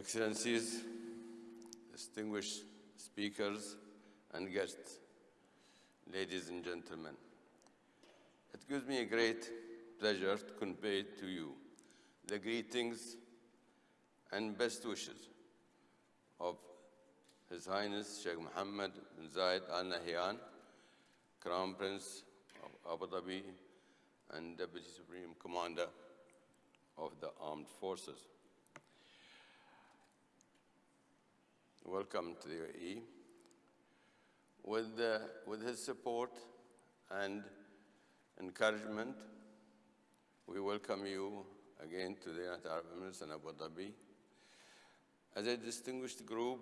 Excellencies, distinguished speakers and guests, ladies and gentlemen, it gives me a great pleasure to convey to you the greetings and best wishes of His Highness Sheikh Mohammed bin Zayed Al Nahyan, Crown Prince of Abu Dhabi and Deputy Supreme Commander of the Armed Forces. Welcome to the UAE. With, uh, with his support and encouragement, we welcome you again to the United Arab Emirates and Abu Dhabi as a distinguished group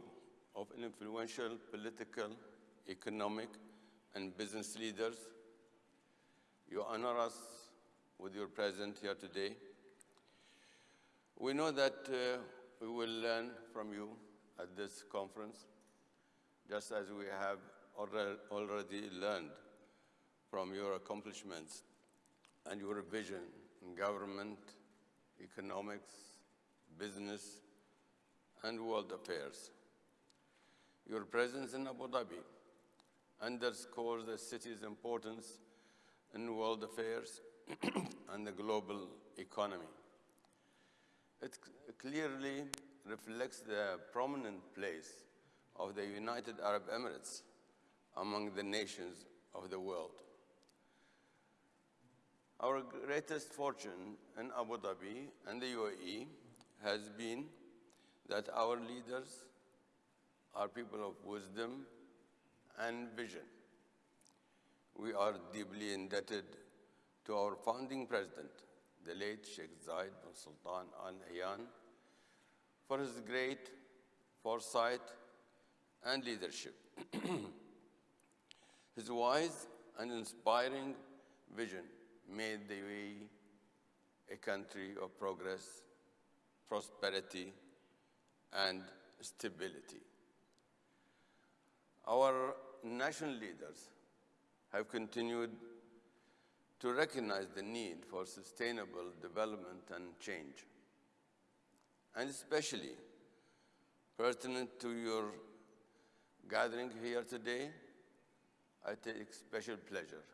of influential political, economic, and business leaders. You honor us with your presence here today. We know that uh, we will learn from you at this conference, just as we have already learned from your accomplishments and your vision in government, economics, business, and world affairs. Your presence in Abu Dhabi underscores the city's importance in world affairs and the global economy. It clearly reflects the prominent place of the United Arab Emirates among the nations of the world. Our greatest fortune in Abu Dhabi and the UAE has been that our leaders are people of wisdom and vision. We are deeply indebted to our founding president, the late Sheikh Zayed bin Sultan Al Nahyan, for his great foresight and leadership. his wise and inspiring vision made the UAE a country of progress, prosperity, and stability. Our national leaders have continued to recognize the need for sustainable development and change and especially pertinent to your gathering here today, I take special pleasure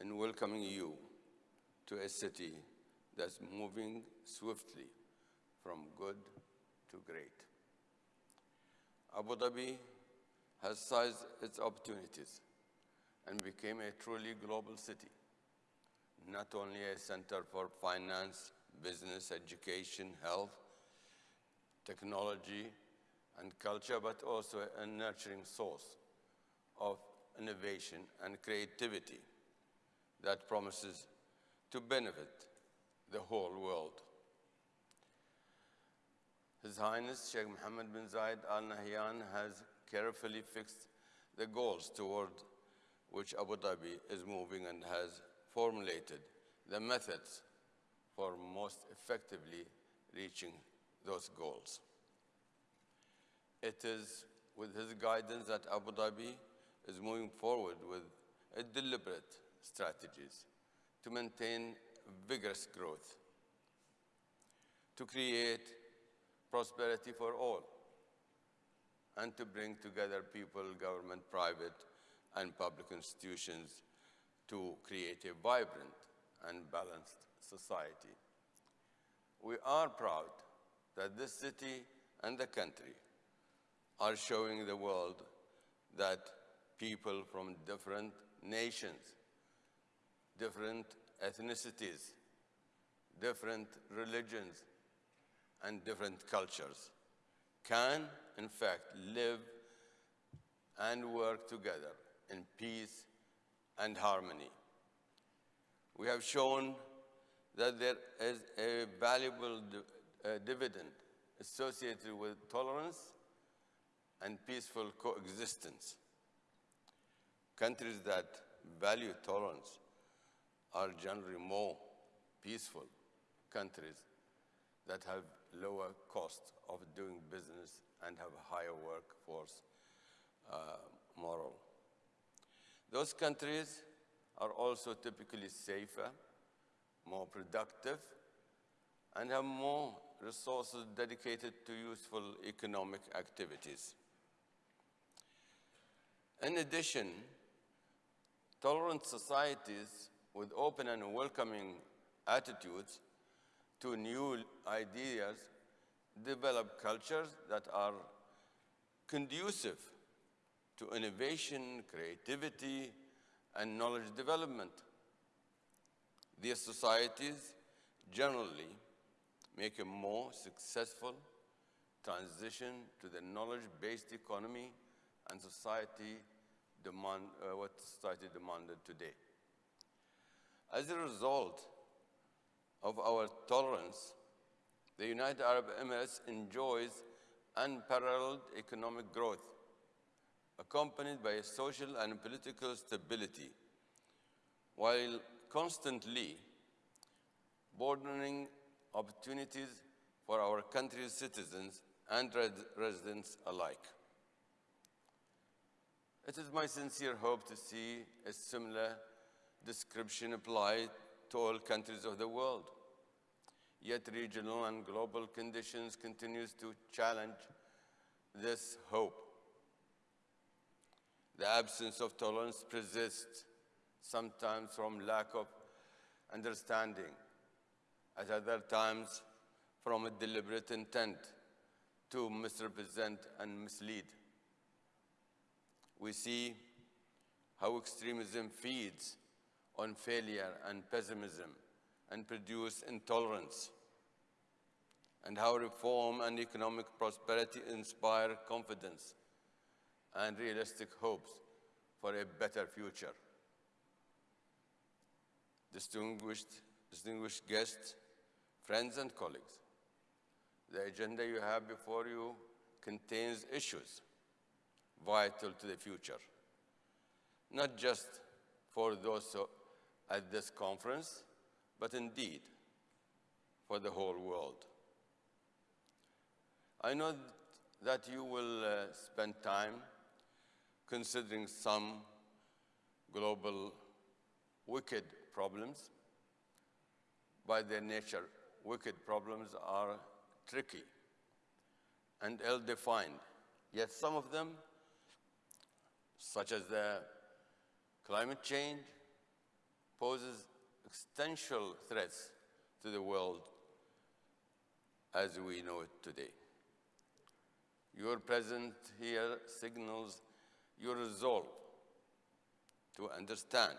in welcoming you to a city that's moving swiftly from good to great. Abu Dhabi has seized its opportunities and became a truly global city, not only a center for finance, business, education, health, technology, and culture, but also a nurturing source of innovation and creativity that promises to benefit the whole world. His Highness Sheikh Mohammed bin Zayed Al Nahyan has carefully fixed the goals toward which Abu Dhabi is moving and has formulated the methods for most effectively reaching those goals. It is with his guidance that Abu Dhabi is moving forward with a deliberate strategies to maintain vigorous growth, to create prosperity for all, and to bring together people, government, private, and public institutions to create a vibrant and balanced society. We are proud that this city and the country are showing the world that people from different nations, different ethnicities, different religions, and different cultures can, in fact, live and work together in peace and harmony. We have shown that there is a valuable dividend associated with tolerance and peaceful coexistence. Countries that value tolerance are generally more peaceful countries that have lower cost of doing business and have higher workforce uh, moral. Those countries are also typically safer, more productive, and have more resources dedicated to useful economic activities. In addition, tolerant societies with open and welcoming attitudes to new ideas develop cultures that are conducive to innovation, creativity, and knowledge development. These societies generally make a more successful transition to the knowledge-based economy and society demand, uh, what society demanded today. As a result of our tolerance, the United Arab Emirates enjoys unparalleled economic growth, accompanied by social and political stability, while constantly broadening opportunities for our country's citizens and res residents alike. It is my sincere hope to see a similar description applied to all countries of the world. Yet regional and global conditions continues to challenge this hope. The absence of tolerance persists, sometimes from lack of understanding, at other times from a deliberate intent to misrepresent and mislead. We see how extremism feeds on failure and pessimism and produce intolerance, and how reform and economic prosperity inspire confidence and realistic hopes for a better future. Distinguished, distinguished guests, friends and colleagues, the agenda you have before you contains issues vital to the future, not just for those at this conference, but indeed for the whole world. I know that you will uh, spend time considering some global wicked problems. By their nature, wicked problems are tricky and ill-defined, yet some of them, such as the climate change, poses existential threats to the world as we know it today. Your presence here signals your resolve to understand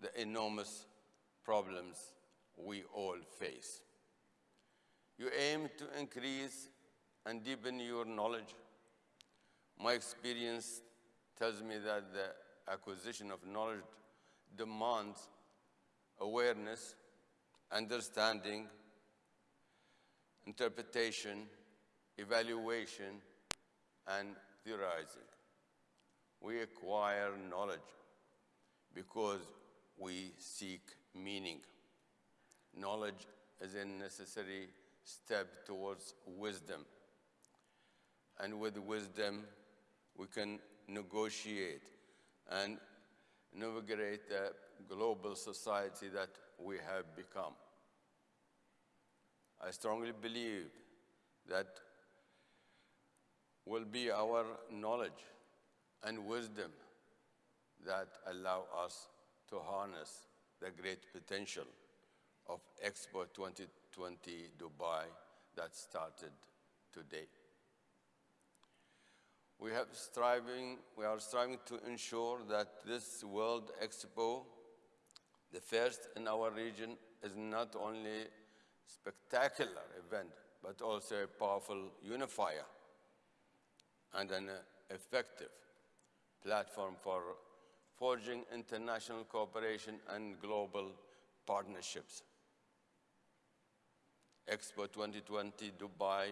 the enormous problems we all face. You aim to increase and deepen your knowledge. My experience tells me that the acquisition of knowledge demands awareness, understanding, interpretation, evaluation, and theorizing. We acquire knowledge because we seek meaning. Knowledge is a necessary step towards wisdom. And with wisdom, we can negotiate and navigate the global society that we have become. I strongly believe that will be our knowledge and wisdom that allow us to harness the great potential of Expo 2020 Dubai that started today. We, have striving, we are striving to ensure that this World Expo, the first in our region, is not only a spectacular event, but also a powerful unifier and an effective platform for forging international cooperation and global partnerships. Expo 2020 Dubai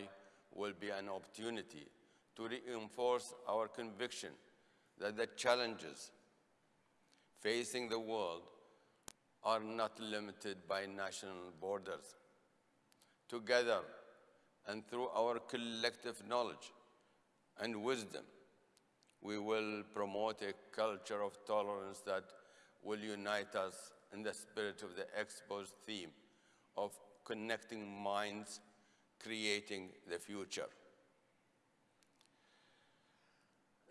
will be an opportunity to reinforce our conviction that the challenges facing the world are not limited by national borders. Together and through our collective knowledge and wisdom, we will promote a culture of tolerance that will unite us in the spirit of the Expo's theme of connecting minds creating the future.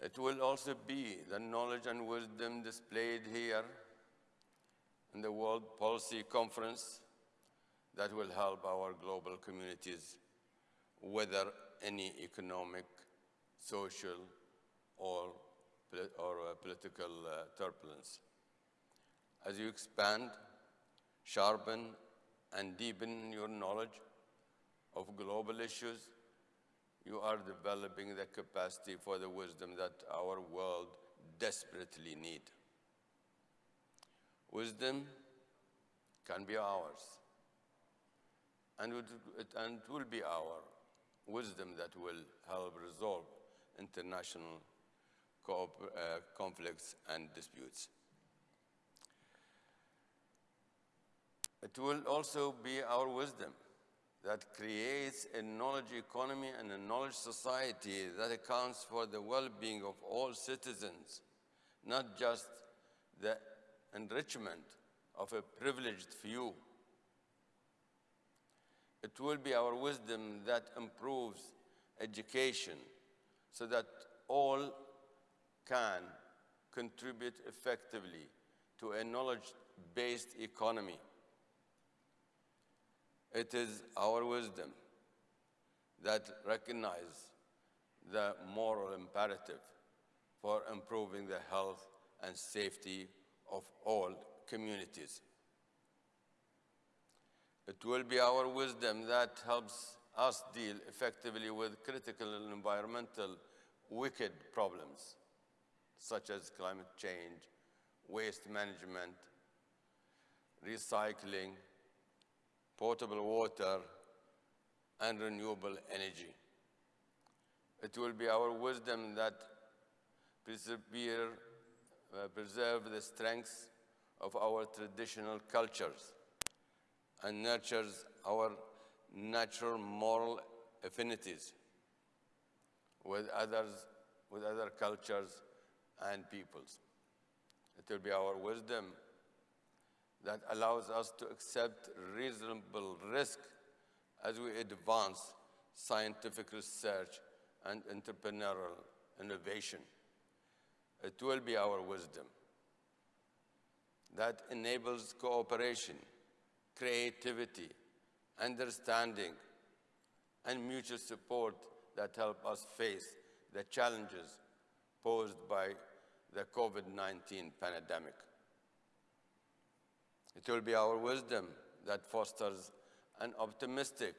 It will also be the knowledge and wisdom displayed here in the World Policy Conference that will help our global communities weather any economic, social, or, or uh, political uh, turbulence. As you expand, sharpen, and deepen your knowledge of global issues, you are developing the capacity for the wisdom that our world desperately need. Wisdom can be ours, and it, and will be our wisdom that will help resolve international uh, conflicts and disputes. It will also be our wisdom that creates a knowledge economy and a knowledge society that accounts for the well-being of all citizens, not just the enrichment of a privileged few. It will be our wisdom that improves education so that all can contribute effectively to a knowledge-based economy. It is our wisdom that recognizes the moral imperative for improving the health and safety of all communities. It will be our wisdom that helps us deal effectively with critical environmental wicked problems, such as climate change, waste management, recycling, potable water, and renewable energy. It will be our wisdom that persevere, uh, preserve the strengths of our traditional cultures and nurtures our natural moral affinities with others, with other cultures and peoples. It will be our wisdom that allows us to accept reasonable risk as we advance scientific research and entrepreneurial innovation. It will be our wisdom that enables cooperation, creativity, understanding, and mutual support that help us face the challenges posed by the COVID-19 pandemic. It will be our wisdom that fosters an optimistic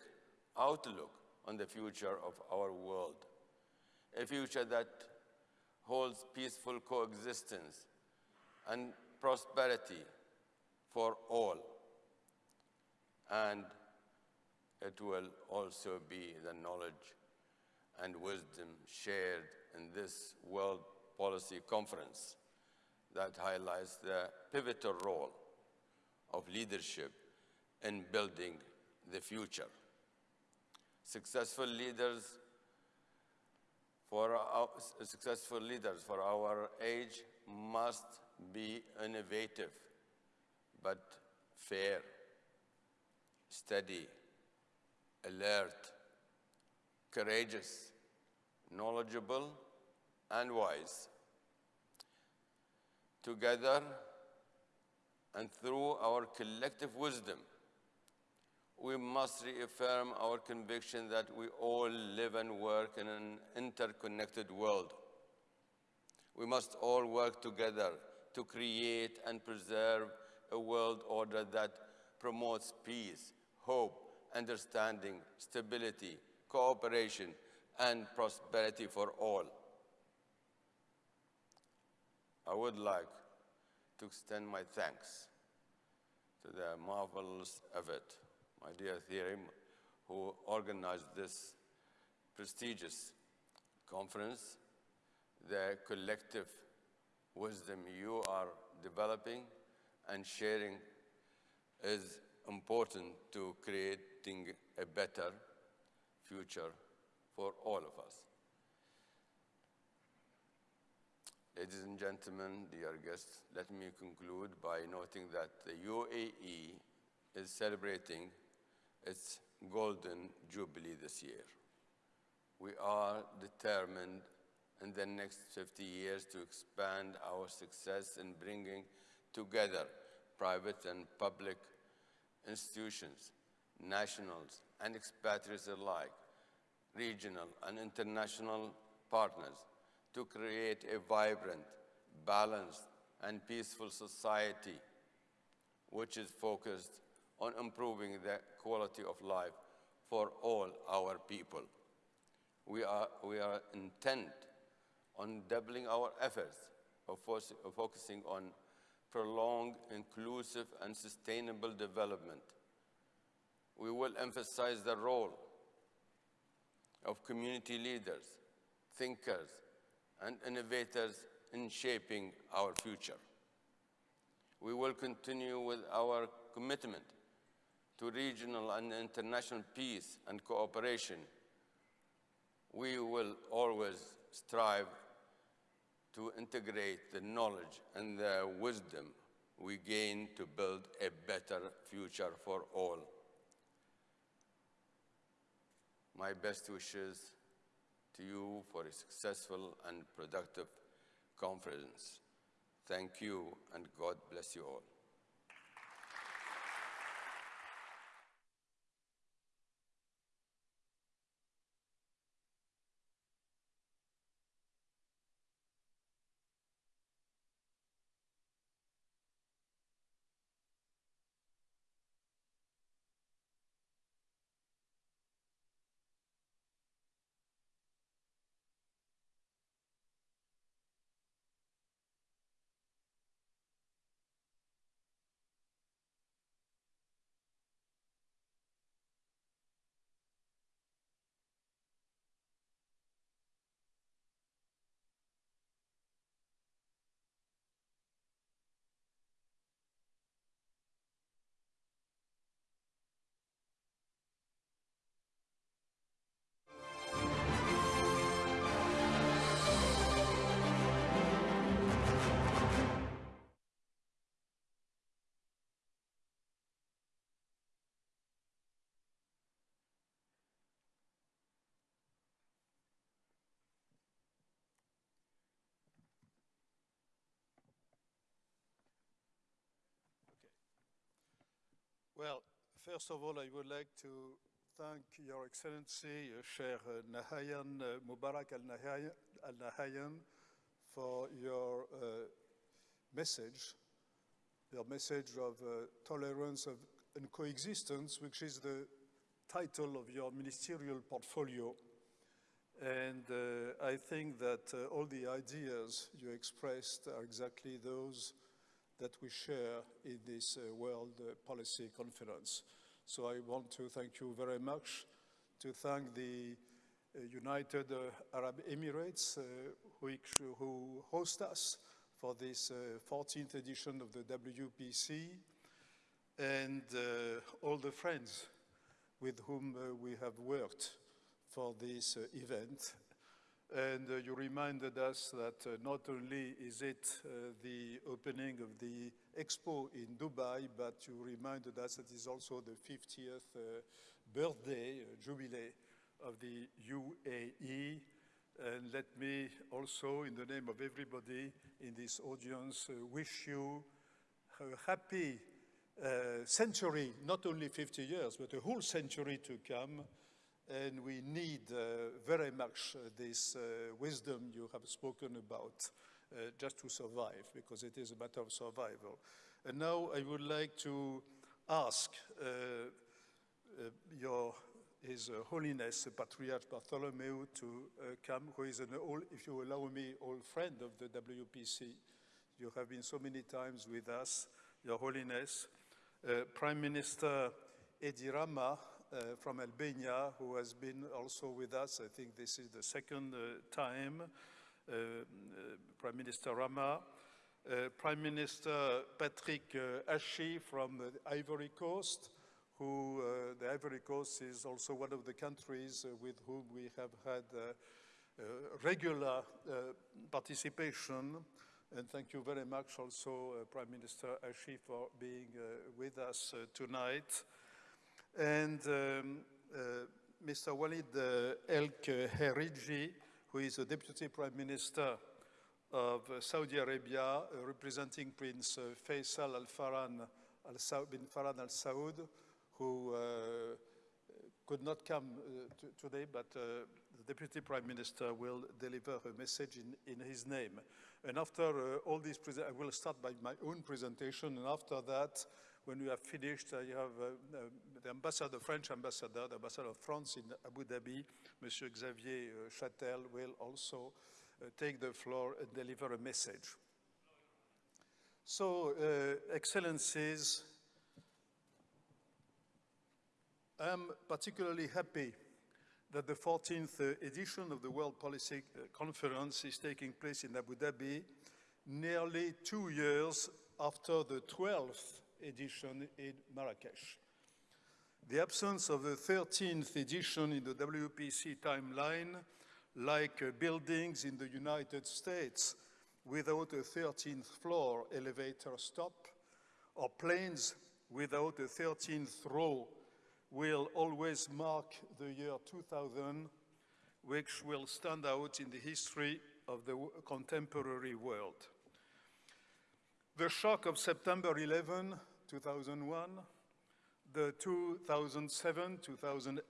outlook on the future of our world, a future that holds peaceful coexistence and prosperity for all. And it will also be the knowledge and wisdom shared in this World Policy Conference that highlights the pivotal role of leadership in building the future. Successful leaders for our, successful leaders for our age must be innovative, but fair, steady, alert, courageous, knowledgeable, and wise. Together, and through our collective wisdom, we must reaffirm our conviction that we all live and work in an interconnected world. We must all work together to create and preserve a world order that promotes peace, hope, understanding, stability, cooperation, and prosperity for all. I would like to extend my thanks to the marvelous effort, my dear Theorim, who organized this prestigious conference, the collective wisdom you are developing and sharing is important to creating a better future for all of us. Ladies and gentlemen, dear guests, let me conclude by noting that the UAE is celebrating its golden jubilee this year. We are determined in the next 50 years to expand our success in bringing together private and public institutions, nationals and expatriates alike, regional and international partners to create a vibrant, balanced, and peaceful society which is focused on improving the quality of life for all our people. We are, we are intent on doubling our efforts of, focusing on prolonged, inclusive, and sustainable development. We will emphasize the role of community leaders, thinkers, and innovators in shaping our future. We will continue with our commitment to regional and international peace and cooperation. We will always strive to integrate the knowledge and the wisdom we gain to build a better future for all. My best wishes to you for a successful and productive conference. Thank you, and God bless you all. Well, first of all, I would like to thank Your Excellency, uh, Sheikh Nahyan uh, Mubarak Al-Nahyan, for your uh, message, your message of uh, tolerance of, and coexistence, which is the title of your ministerial portfolio. And uh, I think that uh, all the ideas you expressed are exactly those that we share in this uh, World uh, Policy Conference. So I want to thank you very much, to thank the uh, United uh, Arab Emirates, which, who host us for this 14th uh, edition of the WPC, and all the friends with whom we have worked for this event and uh, you reminded us that uh, not only is it uh, the opening of the expo in Dubai, but you reminded us that it is also the 50th uh, birthday, uh, jubilee of the UAE. And let me also, in the name of everybody in this audience, uh, wish you a happy century, not only 50 years, but a whole century to come and we need uh, very much uh, this uh, wisdom you have spoken about just to survive, because it is a matter of survival. And now I would like to ask your His Holiness Patriarch Bartholomew to come, who is an old, if you allow me, old friend of the WPC. You have been so many times with us, Your Holiness. Prime Minister Edi Rama uh, from Albania, who has been also with us. I think this is the second uh, time. Uh, Prime Minister Rama, Prime Minister Patrick Achi from the Ivory Coast, who the Ivory Coast is also one of the countries with whom we have had regular participation. And thank you very much also, uh, Prime Minister Achi, for being uh, with us uh, tonight. And um, uh, Mr. Walid uh, El Kheriji, who is the Deputy Prime Minister of uh, Saudi Arabia, representing Prince Faisal Al Farhan Al bin Farhan Al Saud, who could not come uh, today, but uh, the Deputy Prime Minister will deliver a message in, in his name. And after uh, all these, I will start by my own presentation, and after that, when we have finished, I have uh, uh, the ambassador, the French ambassador, the ambassador of France in Abu Dhabi, Monsieur Xavier uh, Châtel, will also uh, take the floor and deliver a message. So, uh, Excellencies, I'm particularly happy that the 14th uh, edition of the World Policy uh, Conference is taking place in Abu Dhabi nearly two years after the 12th edition in Marrakesh. The absence of the 13th edition in the WPC timeline, like uh, buildings in the United States without a 13th floor elevator stop, or planes without a 13th row will always mark the year 2000, which will stand out in the history of the contemporary world. The shock of September 11, 2001, the 2007-2008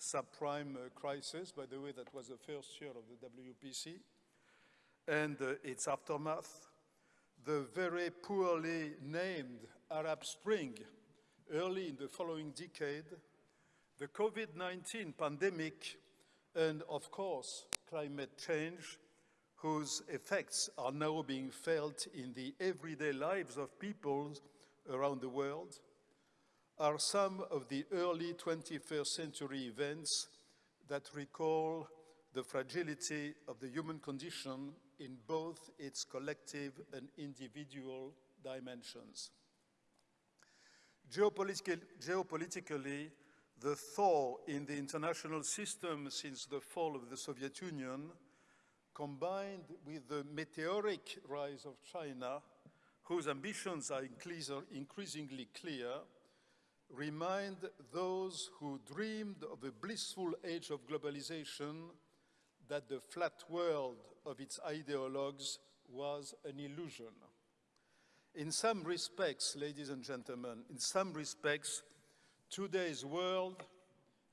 subprime uh, crisis, by the way, that was the first year of the WPC, and uh, its aftermath, the very poorly named Arab Spring early in the following decade, the COVID-19 pandemic, and of course, climate change, whose effects are now being felt in the everyday lives of people around the world, are some of the early 21st century events that recall the fragility of the human condition in both its collective and individual dimensions. Geopolitical, geopolitically, the thaw in the international system since the fall of the Soviet Union, combined with the meteoric rise of China, whose ambitions are increasingly clear, remind those who dreamed of a blissful age of globalization that the flat world of its ideologues was an illusion. In some respects, ladies and gentlemen, in some respects, today's world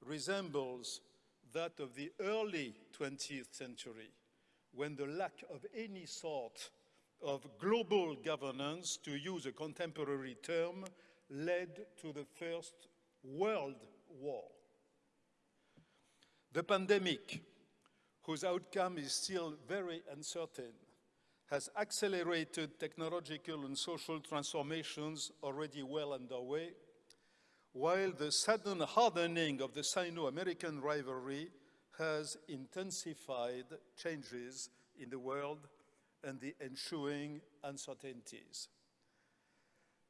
resembles that of the early 20th century, when the lack of any sort of global governance, to use a contemporary term, led to the First World War. The pandemic, whose outcome is still very uncertain, has accelerated technological and social transformations already well underway, while the sudden hardening of the Sino-American rivalry has intensified changes in the world and the ensuing uncertainties.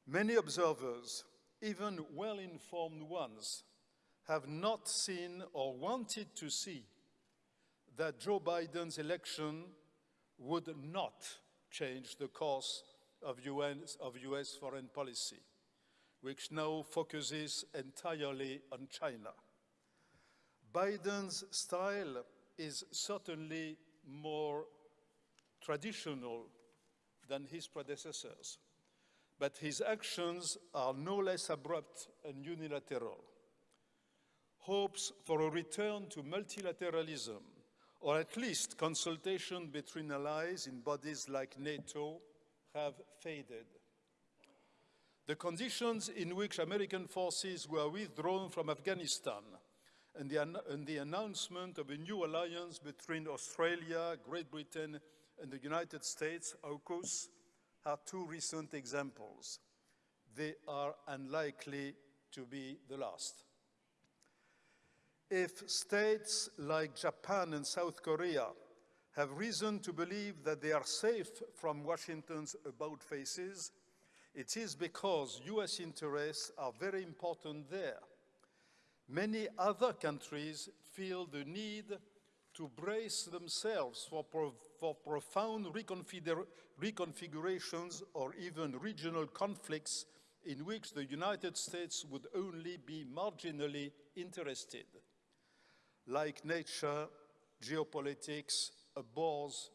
Many observers, even well-informed ones, have not seen or wanted to see that Joe Biden's election would not change the course of US, of US foreign policy, which now focuses entirely on China. Biden's style is certainly more traditional than his predecessors, but his actions are no less abrupt and unilateral. Hopes for a return to multilateralism or at least consultation between allies in bodies like NATO have faded. The conditions in which American forces were withdrawn from Afghanistan and the, and the announcement of a new alliance between Australia, Great Britain, and the United States, AUKUS, are two recent examples. They are unlikely to be the last. If states like Japan and South Korea have reason to believe that they are safe from Washington's about faces, it is because US interests are very important there. Many other countries feel the need to brace themselves for, pro for profound reconfigurations or even regional conflicts in which the United States would only be marginally interested. Like nature, geopolitics abhors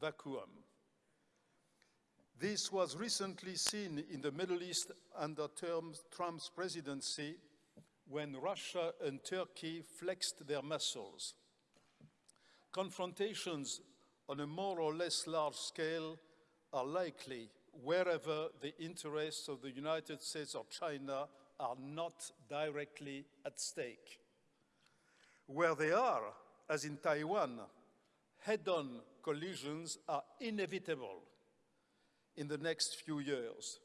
vacuum. This was recently seen in the Middle East under Trump's presidency when Russia and Turkey flexed their muscles. Confrontations on a more or less large scale are likely wherever the interests of the United States or China are not directly at stake. Where they are, as in Taiwan, head-on collisions are inevitable in the next few years,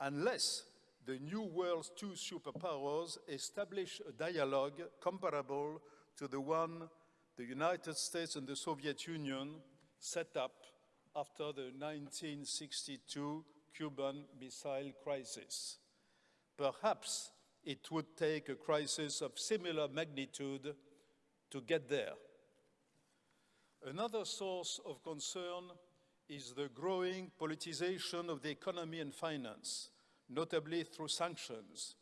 unless the new world's two superpowers establish a dialogue comparable to the one the United States and the Soviet Union set up after the 1962 Cuban Missile Crisis. Perhaps it would take a crisis of similar magnitude to get there. Another source of concern is the growing politicization of the economy and finance, notably through sanctions.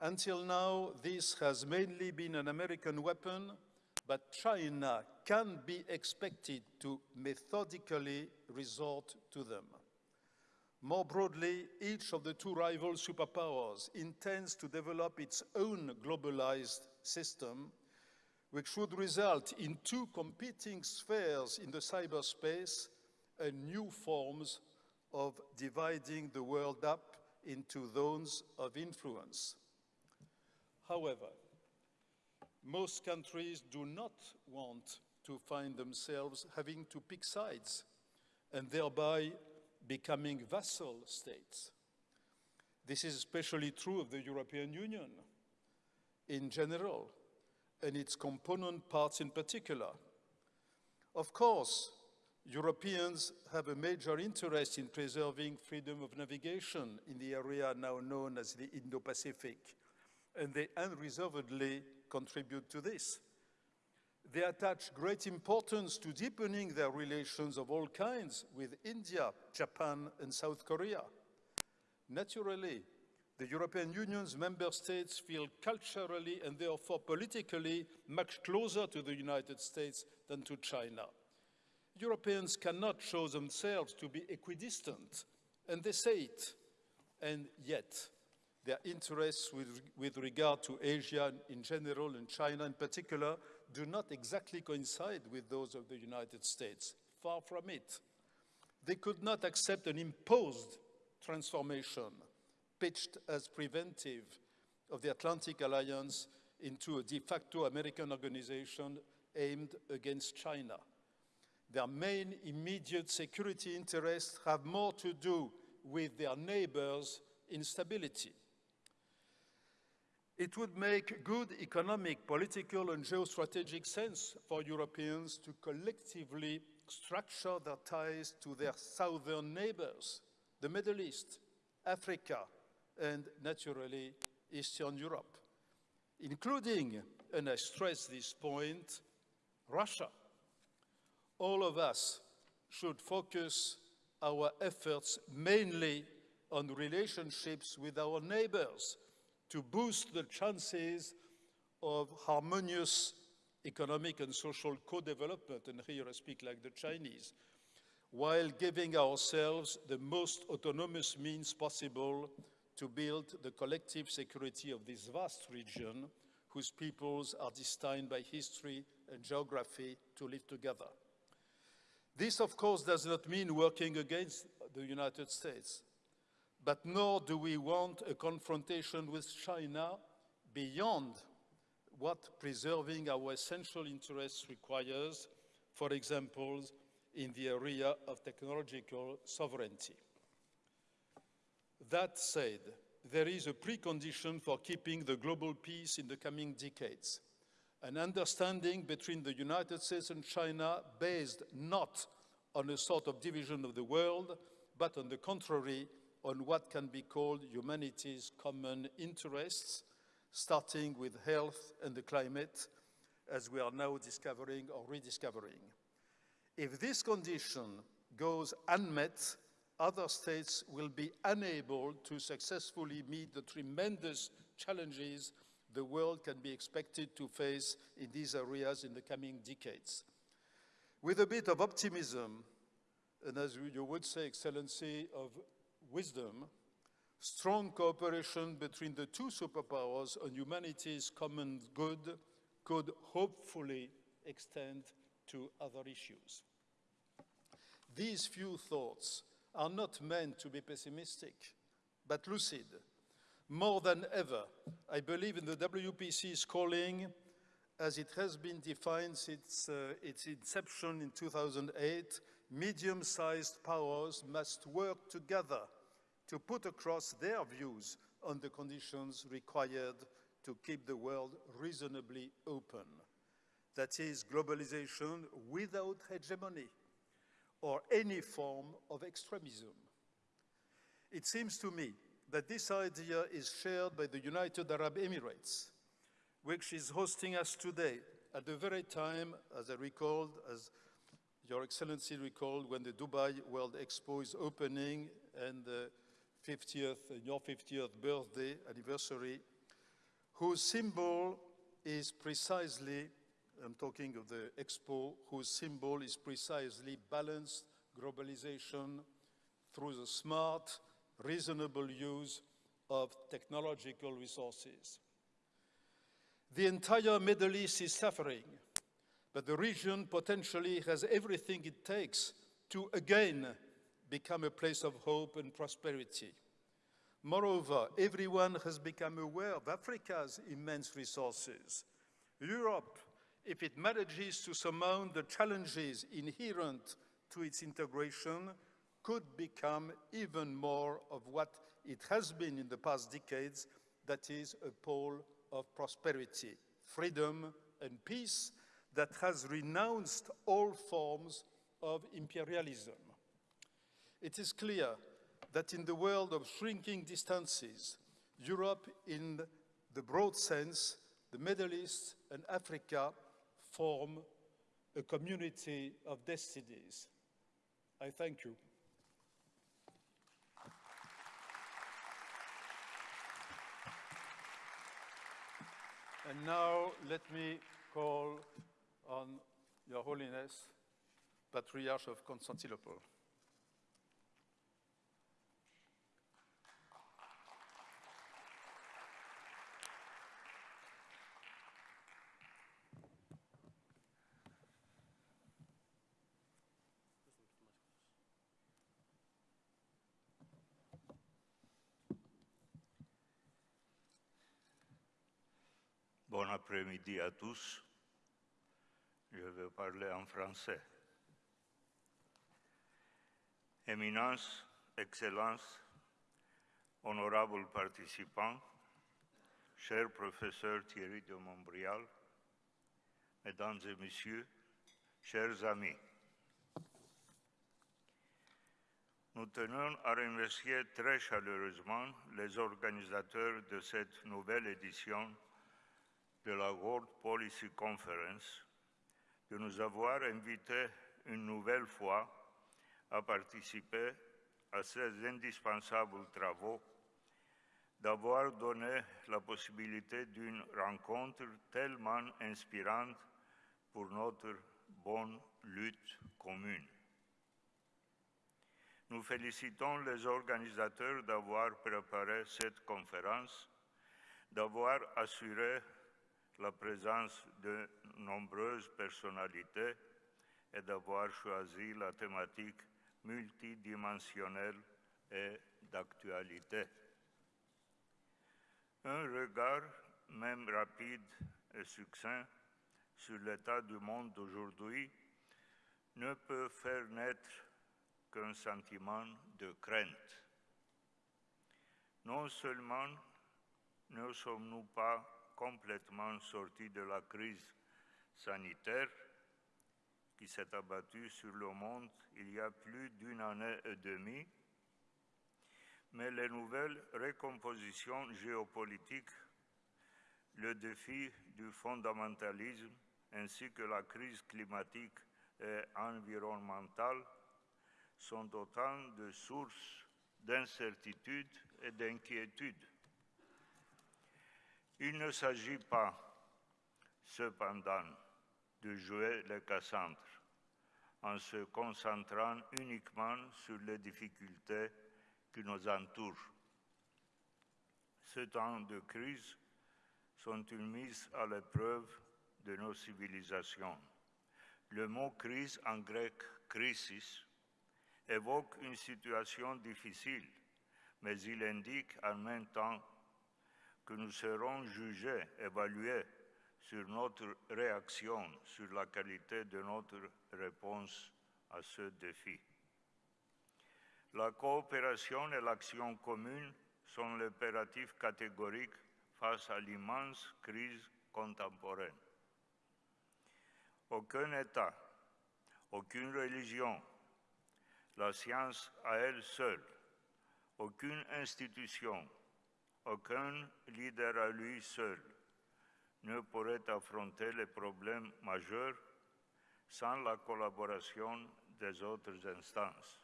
Until now, this has mainly been an American weapon but China can be expected to methodically resort to them. More broadly, each of the two rival superpowers intends to develop its own globalized system, which would result in two competing spheres in the cyberspace and new forms of dividing the world up into zones of influence. However, most countries do not want to find themselves having to pick sides and thereby becoming vassal states. This is especially true of the European Union in general and its component parts in particular. Of course, Europeans have a major interest in preserving freedom of navigation in the area now known as the Indo-Pacific, and they unreservedly contribute to this. They attach great importance to deepening their relations of all kinds with India, Japan, and South Korea. Naturally, the European Union's member states feel culturally and therefore politically much closer to the United States than to China. Europeans cannot show themselves to be equidistant, and they say it. And yet, their interests with, with regard to Asia in general and China in particular do not exactly coincide with those of the United States. Far from it. They could not accept an imposed transformation pitched as preventive of the Atlantic Alliance into a de facto American organization aimed against China. Their main immediate security interests have more to do with their neighbors' instability. It would make good economic, political, and geostrategic sense for Europeans to collectively structure their ties to their southern neighbors, the Middle East, Africa, and naturally, Eastern Europe, including, and I stress this point, Russia. All of us should focus our efforts mainly on relationships with our neighbors to boost the chances of harmonious economic and social co-development, and here I speak like the Chinese, while giving ourselves the most autonomous means possible to build the collective security of this vast region whose peoples are destined by history and geography to live together. This, of course, does not mean working against the United States but nor do we want a confrontation with China beyond what preserving our essential interests requires, for example, in the area of technological sovereignty. That said, there is a precondition for keeping the global peace in the coming decades, an understanding between the United States and China based not on a sort of division of the world, but on the contrary, on what can be called humanity's common interests, starting with health and the climate, as we are now discovering or rediscovering. If this condition goes unmet, other states will be unable to successfully meet the tremendous challenges the world can be expected to face in these areas in the coming decades. With a bit of optimism, and as you would say, Excellency, of wisdom, strong cooperation between the two superpowers on humanity's common good could hopefully extend to other issues. These few thoughts are not meant to be pessimistic, but lucid. More than ever, I believe in the WPC's calling as it has been defined since uh, its inception in 2008, medium-sized powers must work together to put across their views on the conditions required to keep the world reasonably open. That is, globalization without hegemony or any form of extremism. It seems to me that this idea is shared by the United Arab Emirates, which is hosting us today at the very time, as I recalled, as Your Excellency recalled, when the Dubai World Expo is opening and the 50th, your 50th birthday anniversary, whose symbol is precisely, I'm talking of the Expo, whose symbol is precisely balanced globalization through the smart, reasonable use of technological resources. The entire Middle East is suffering, but the region potentially has everything it takes to again become a place of hope and prosperity. Moreover, everyone has become aware of Africa's immense resources. Europe, if it manages to surmount the challenges inherent to its integration, could become even more of what it has been in the past decades, that is a pole of prosperity, freedom, and peace that has renounced all forms of imperialism. It is clear that in the world of shrinking distances, Europe in the broad sense, the Middle East and Africa form a community of destinies. I thank you. And now let me call on Your Holiness, Patriarch of Constantinople. Après-midi à tous. Je vais parler en français. Éminence, Excellence, honorables participants, cher professeur Thierry de Montbrial, Mesdames et Messieurs, chers amis. Nous tenons à remercier très chaleureusement les organisateurs de cette nouvelle édition de la World Policy Conference de nous avoir invités une nouvelle fois à participer à ces indispensables travaux, d'avoir donné la possibilité d'une rencontre tellement inspirante pour notre bonne lutte commune. Nous félicitons les organisateurs d'avoir préparé cette conférence, d'avoir assuré la présence de nombreuses personnalités et d'avoir choisi la thématique multidimensionnelle et d'actualité. Un regard, même rapide et succinct, sur l'état du monde d'aujourd'hui ne peut faire naître qu'un sentiment de crainte. Non seulement ne sommes-nous pas complètement sortis de la crise sanitaire qui s'est abattue sur le monde il y a plus d'une année et demie, mais les nouvelles recompositions géopolitiques, le défi du fondamentalisme ainsi que la crise climatique et environnementale sont autant de sources d'incertitude et d'inquiétude. Il ne s'agit pas, cependant, de jouer les Cassandres en se concentrant uniquement sur les difficultés qui nous entourent. Ces temps de crise sont une mise à l'épreuve de nos civilisations. Le mot crise en grec crisis évoque une situation difficile, mais il indique en même temps que nous serons jugés, évalués sur notre réaction, sur la qualité de notre réponse à ce défi. La coopération et l'action commune sont l'impératif catégorique face à l'immense crise contemporaine. Aucun État, aucune religion, la science à elle seule, aucune institution, aucun leader à lui seul ne pourrait affronter les problèmes majeurs sans la collaboration des autres instances.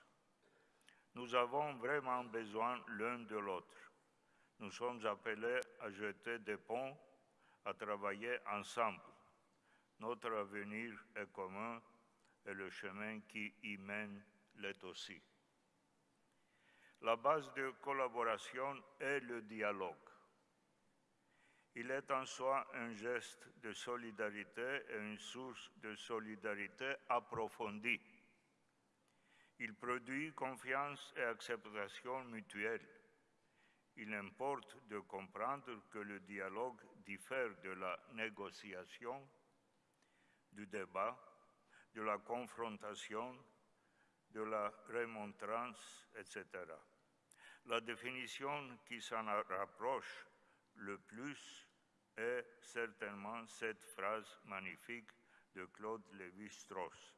Nous avons vraiment besoin l'un de l'autre. Nous sommes appelés à jeter des ponts, à travailler ensemble. Notre avenir est commun et le chemin qui y mène l'est aussi. La base de collaboration est le dialogue. Il est en soi un geste de solidarité et une source de solidarité approfondie. Il produit confiance et acceptation mutuelle. Il importe de comprendre que le dialogue diffère de la négociation, du débat, de la confrontation, de la remontrance, etc. La définition qui s'en rapproche le plus est certainement cette phrase magnifique de Claude Lévi-Strauss.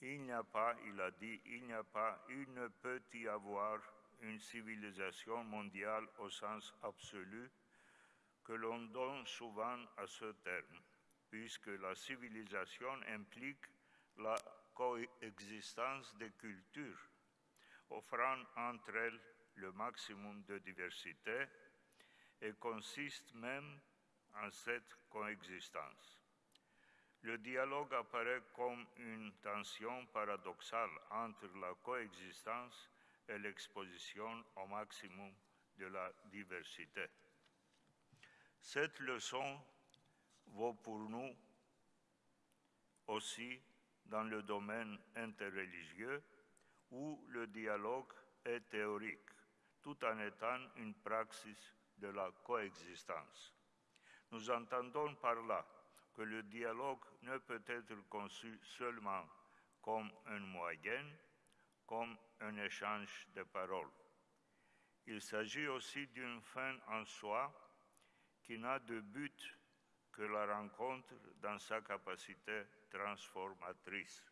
Il n'y a pas, il a dit, il n'y a pas, il ne peut y avoir une civilisation mondiale au sens absolu que l'on donne souvent à ce terme, puisque la civilisation implique la coexistence des cultures, offrant entre elles le maximum de diversité et consiste même en cette coexistence. Le dialogue apparaît comme une tension paradoxale entre la coexistence et l'exposition au maximum de la diversité. Cette leçon vaut pour nous aussi dans le domaine interreligieux où le dialogue est théorique, tout en étant une praxis de la coexistence. Nous entendons par là que le dialogue ne peut être conçu seulement comme un moyen, comme un échange de paroles. Il s'agit aussi d'une fin en soi qui n'a de but que la rencontre dans sa capacité transformatrice.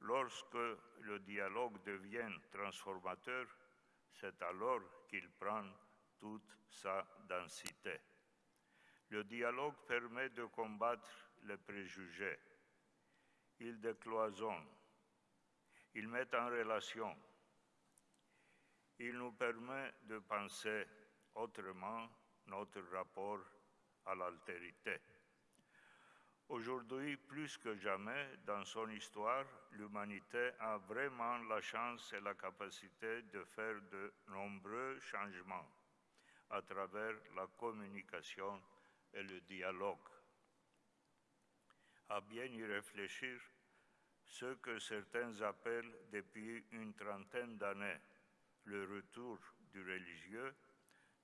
Lorsque le dialogue devient transformateur, c'est alors qu'il prend toute sa densité. Le dialogue permet de combattre les préjugés. Il décloisonne. Il met en relation. Il nous permet de penser autrement notre rapport à l'altérité. Aujourd'hui, plus que jamais dans son histoire, l'humanité a vraiment la chance et la capacité de faire de nombreux changements à travers la communication et le dialogue. À bien y réfléchir, ce que certains appellent depuis une trentaine d'années le retour du religieux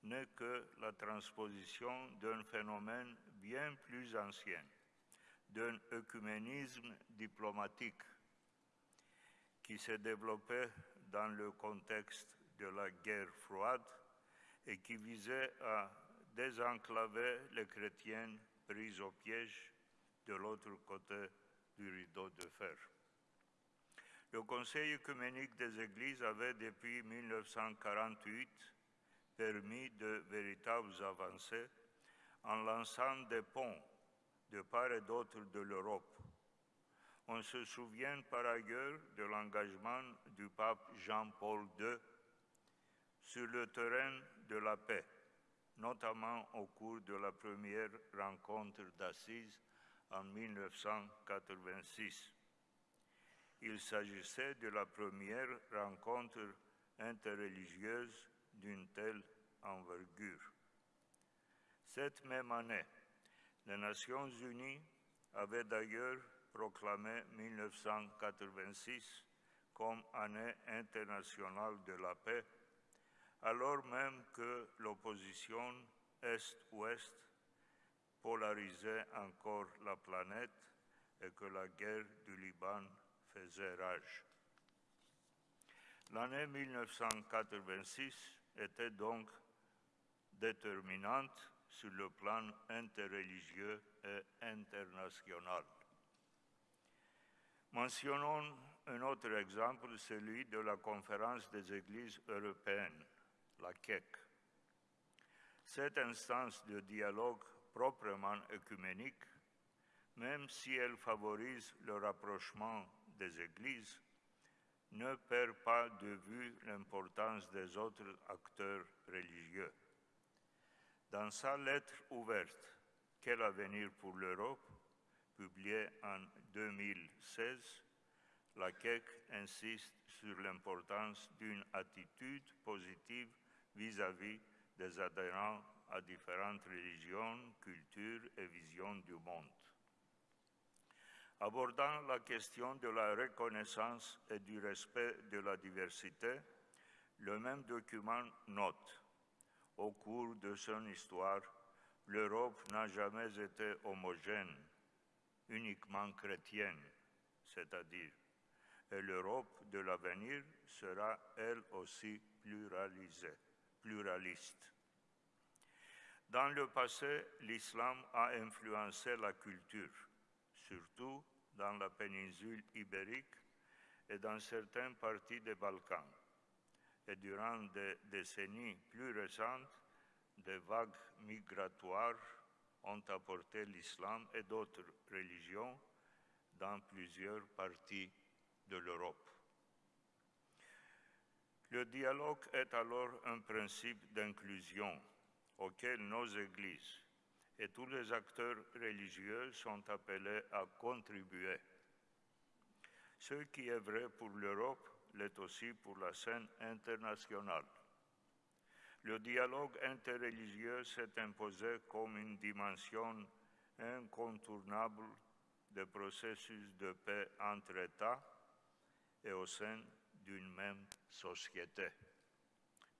n'est que la transposition d'un phénomène bien plus ancien, d'un œcuménisme diplomatique qui s'est développé dans le contexte de la guerre froide et qui visait à désenclaver les chrétiens pris au piège de l'autre côté du rideau de fer. Le Conseil œcuménique des Églises avait depuis 1948 permis de véritables avancées en lançant des ponts de part et d'autre de l'Europe. On se souvient par ailleurs de l'engagement du pape Jean-Paul II sur le terrain de la paix, notamment au cours de la première rencontre d'Assise en 1986. Il s'agissait de la première rencontre interreligieuse d'une telle envergure. Cette même année, les Nations Unies avaient d'ailleurs proclamé 1986 comme année internationale de la paix, alors même que l'opposition Est-Ouest polarisait encore la planète et que la guerre du Liban faisait rage. L'année 1986 était donc déterminante sur le plan interreligieux et international. Mentionnons un autre exemple, celui de la conférence des églises européennes, la CEC. Cette instance de dialogue proprement œcuménique, même si elle favorise le rapprochement des églises, ne perd pas de vue l'importance des autres acteurs religieux. Dans sa lettre ouverte Quel avenir pour l'Europe, publiée en 2016, la CEC insiste sur l'importance d'une attitude positive vis-à-vis des adhérents à différentes religions, cultures et visions du monde. Abordant la question de la reconnaissance et du respect de la diversité, le même document note Au cours de son histoire, l'Europe n'a jamais été homogène, uniquement chrétienne, c'est-à-dire, et l'Europe de l'avenir sera elle aussi pluraliste. Dans le passé, l'islam a influencé la culture, surtout dans la péninsule ibérique et dans certaines parties des Balkans. Et durant des décennies plus récentes, des vagues migratoires ont apporté l'islam et d'autres religions dans plusieurs parties de l'Europe. Le dialogue est alors un principe d'inclusion auquel nos églises et tous les acteurs religieux sont appelés à contribuer. Ce qui est vrai pour l'Europe l'est aussi pour la scène internationale. Le dialogue interreligieux s'est imposé comme une dimension incontournable des processus de paix entre États et au sein d'une même société.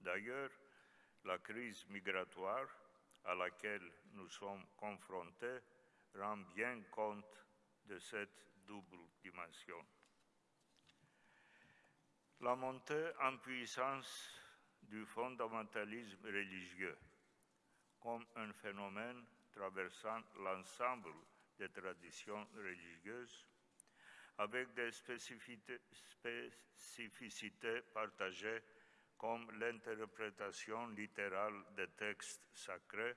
D'ailleurs, la crise migratoire à laquelle nous sommes confrontés rend bien compte de cette double dimension. La montée en puissance du fondamentalisme religieux comme un phénomène traversant l'ensemble des traditions religieuses avec des spécificités, partagées comme l'interprétation littérale des textes sacrés,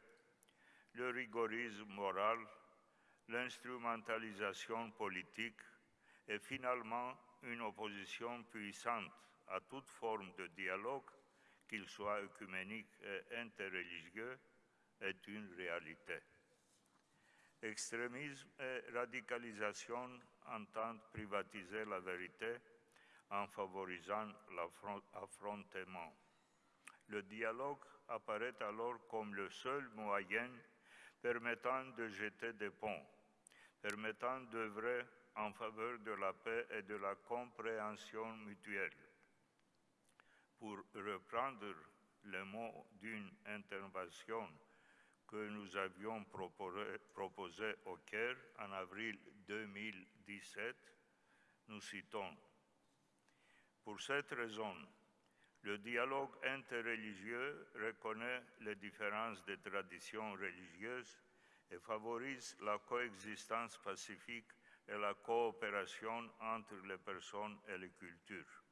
le rigorisme moral, l'instrumentalisation politique et finalement une opposition puissante à toute forme de dialogue, qu'il soit œcuménique et interreligieux, est une réalité. Extrémisme et radicalisation entendent privatiser la vérité en favorisant l'affrontement. Le dialogue apparaît alors comme le seul moyen permettant de jeter des ponts, permettant d'œuvrer en faveur de la paix et de la compréhension mutuelle. Pour reprendre le mot d'une intervention que nous avions proposée au Caire en avril 2017, nous citons pour cette raison, le dialogue interreligieux reconnaît les différences des traditions religieuses et favorise la coexistence pacifique et la coopération entre les personnes et les cultures.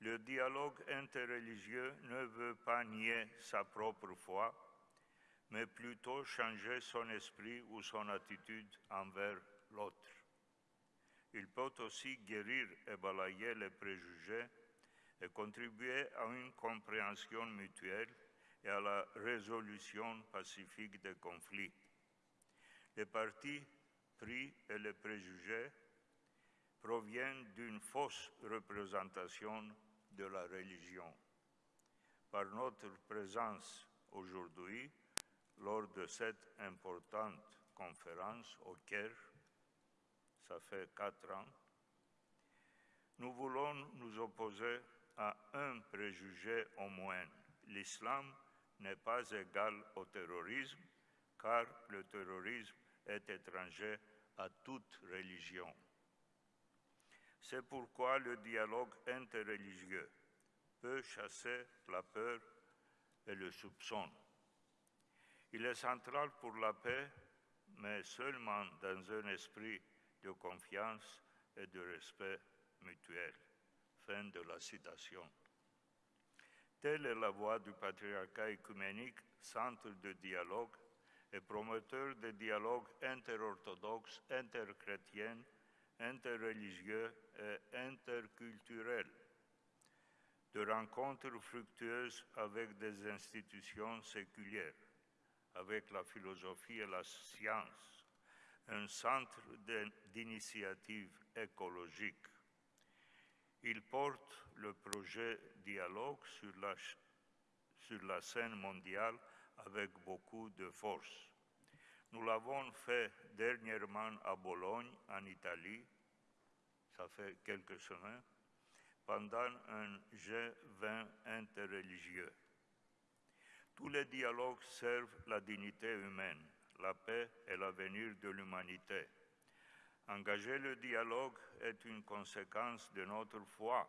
Le dialogue interreligieux ne veut pas nier sa propre foi, mais plutôt changer son esprit ou son attitude envers l'autre. Il peut aussi guérir et balayer les préjugés et contribuer à une compréhension mutuelle et à la résolution pacifique des conflits. Les partis et les préjugés proviennent d'une fausse représentation de la religion. Par notre présence aujourd'hui, lors de cette importante conférence au Caire, ça fait quatre ans, nous voulons nous opposer à un préjugé au moins. L'islam n'est pas égal au terrorisme, car le terrorisme est étranger à toute religion. C'est pourquoi le dialogue interreligieux peut chasser la peur et le soupçon. Il est central pour la paix, mais seulement dans un esprit de confiance et de respect mutuel. Fin de la citation. Telle est la voie du patriarcat écuménique, centre de dialogue et promoteur de dialogue interorthodoxe, interchrétien, interreligieux et interculturel, de rencontres fructueuses avec des institutions séculières, avec la philosophie et la science, un centre d'initiative écologique. Il porte le projet Dialogue sur la scène mondiale avec beaucoup de force. Nous l'avons fait dernièrement à Bologne, en Italie, ça fait quelques semaines, pendant un G20 interreligieux. Tous les dialogues servent la dignité humaine, la paix et l'avenir de l'humanité. Engager le dialogue est une conséquence de notre foi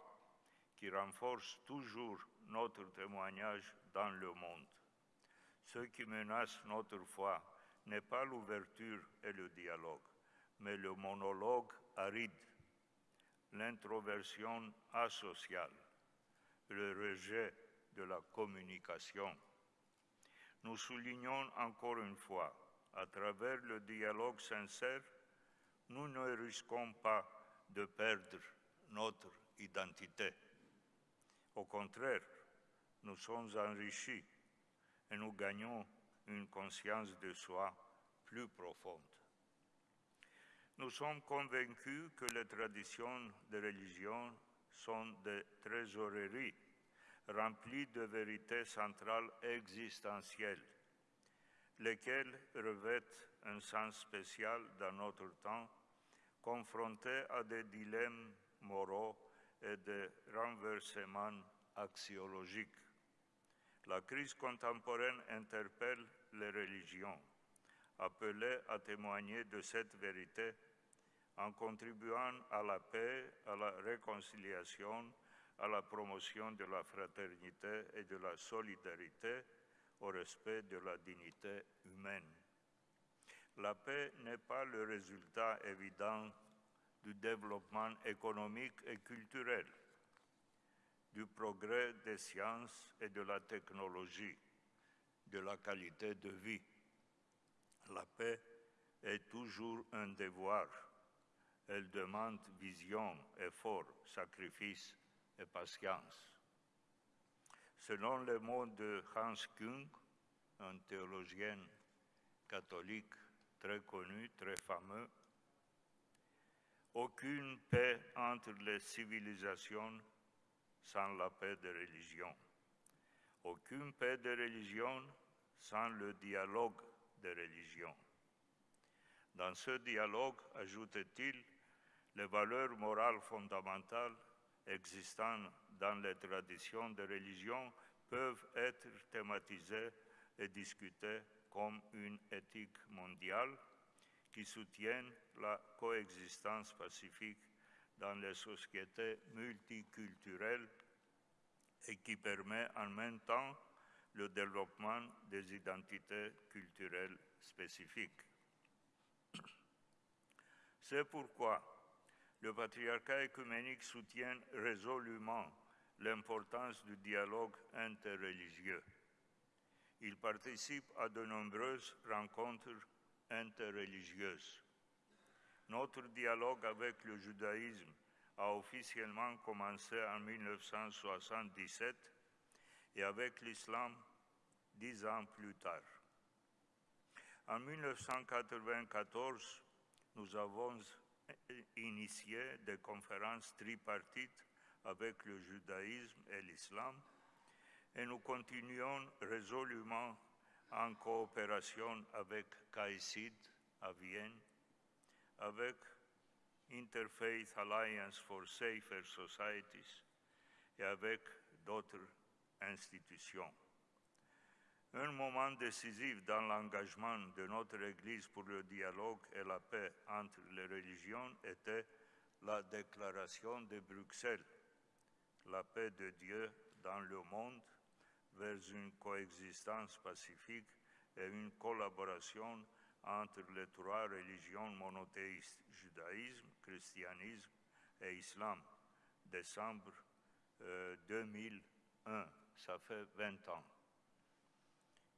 qui renforce toujours notre témoignage dans le monde. Ce qui menace notre foi n'est pas l'ouverture et le dialogue, mais le monologue aride, l'introversion asociale, le rejet de la communication. Nous soulignons encore une fois, à travers le dialogue sincère, nous ne risquons pas de perdre notre identité. Au contraire, nous sommes enrichis et nous gagnons une conscience de soi plus profonde. Nous sommes convaincus que les traditions de religion sont des trésoreries remplies de vérités centrales existentielles, lesquelles revêtent un sens spécial dans notre temps, confrontés à des dilemmes moraux et des renversements axiologiques. La crise contemporaine interpelle les religions, appelées à témoigner de cette vérité en contribuant à la paix, à la réconciliation, à la promotion de la fraternité et de la solidarité, au respect de la dignité humaine. La paix n'est pas le résultat évident du développement économique et culturel, du progrès des sciences et de la technologie, de la qualité de vie. La paix est toujours un devoir. Elle demande vision, effort, sacrifice et patience. Selon les mots de Hans Kung, un théologien catholique très connu, très fameux, aucune paix entre les civilisations sans la paix de religion. Aucune paix de religion sans le dialogue de religion. Dans ce dialogue, ajoute-t-il, les valeurs morales fondamentales existant dans les traditions de religion peuvent être thématisées et discutées comme une éthique mondiale qui soutienne la coexistence pacifique dans les sociétés multiculturelles et qui permet en même temps le développement des identités culturelles spécifiques. C'est pourquoi le patriarcat écuménique soutient résolument l'importance du dialogue interreligieux. Il participe à de nombreuses rencontres interreligieuses. Notre dialogue avec le judaïsme a officiellement commencé en 1977 et avec l'islam dix ans plus tard. En 1994, nous avons initié des conférences tripartites avec le judaïsme et l'islam et nous continuons résolument en coopération avec CAICID à Vienne, avec Interfaith Alliance for Safer Societies et avec d'autres institutions. Un moment décisif dans l'engagement de notre Église pour le dialogue et la paix entre les religions était la déclaration de Bruxelles, la paix de Dieu dans le monde vers une coexistence pacifique et une collaboration entre les trois religions monothéistes, judaïsme, christianisme et islam, décembre euh, 2001, ça fait 20 ans.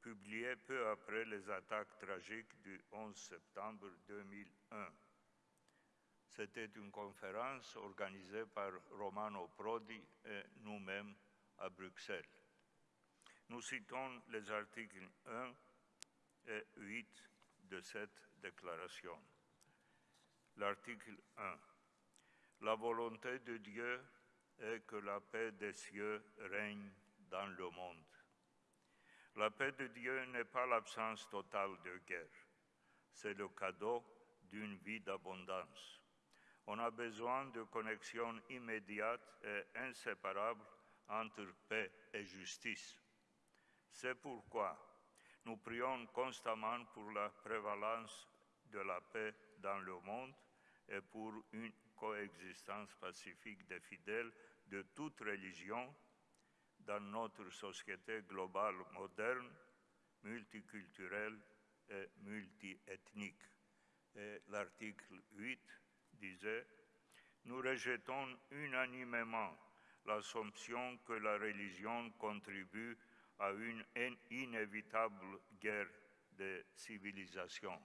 Publié peu après les attaques tragiques du 11 septembre 2001. C'était une conférence organisée par Romano Prodi et nous-mêmes à Bruxelles. Nous citons les articles 1 et 8 de cette déclaration. L'article 1. La volonté de Dieu est que la paix des cieux règne dans le monde. La paix de Dieu n'est pas l'absence totale de guerre, c'est le cadeau d'une vie d'abondance. On a besoin de connexions immédiates et inséparables entre paix et justice. C'est pourquoi nous prions constamment pour la prévalence de la paix dans le monde et pour une coexistence pacifique des fidèles de toute religion dans notre société globale moderne, multiculturelle et multiethnique. Et l'article 8 disait, nous rejetons unanimement l'assumption que la religion contribue à une inévitable guerre de civilisation.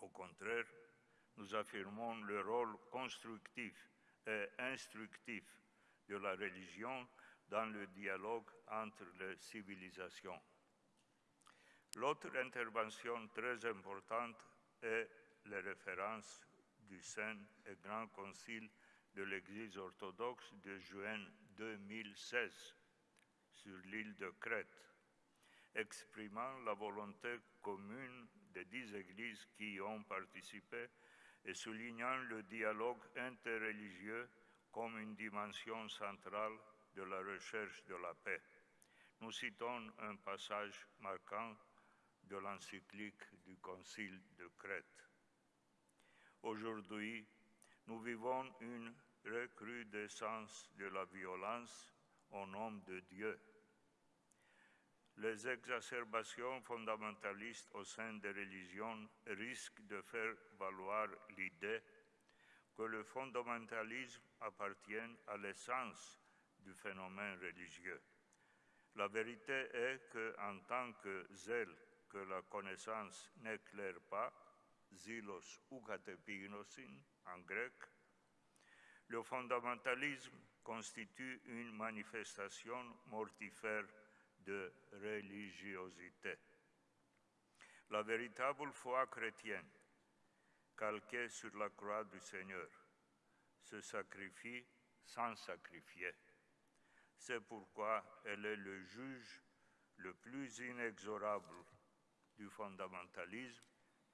Au contraire, nous affirmons le rôle constructif et instructif de la religion dans le dialogue entre les civilisations. L'autre intervention très importante est les références du Saint et Grand Concile de l'Église orthodoxe de juin 2016 sur l'île de Crète, exprimant la volonté commune des dix églises qui y ont participé et soulignant le dialogue interreligieux comme une dimension centrale de la recherche de la paix. Nous citons un passage marquant de l'encyclique du Concile de Crète. Aujourd'hui, nous vivons une recrudescence de la violence au nom de Dieu. Les exacerbations fondamentalistes au sein des religions risquent de faire valoir l'idée que le fondamentalisme appartient à l'essence du phénomène religieux. La vérité est qu'en tant que zèle que la connaissance n'éclaire pas, zilos ou en grec, le fondamentalisme constitue une manifestation mortifère de religiosité. La véritable foi chrétienne, calquée sur la croix du Seigneur, se sacrifie sans sacrifier. C'est pourquoi elle est le juge le plus inexorable du fondamentalisme,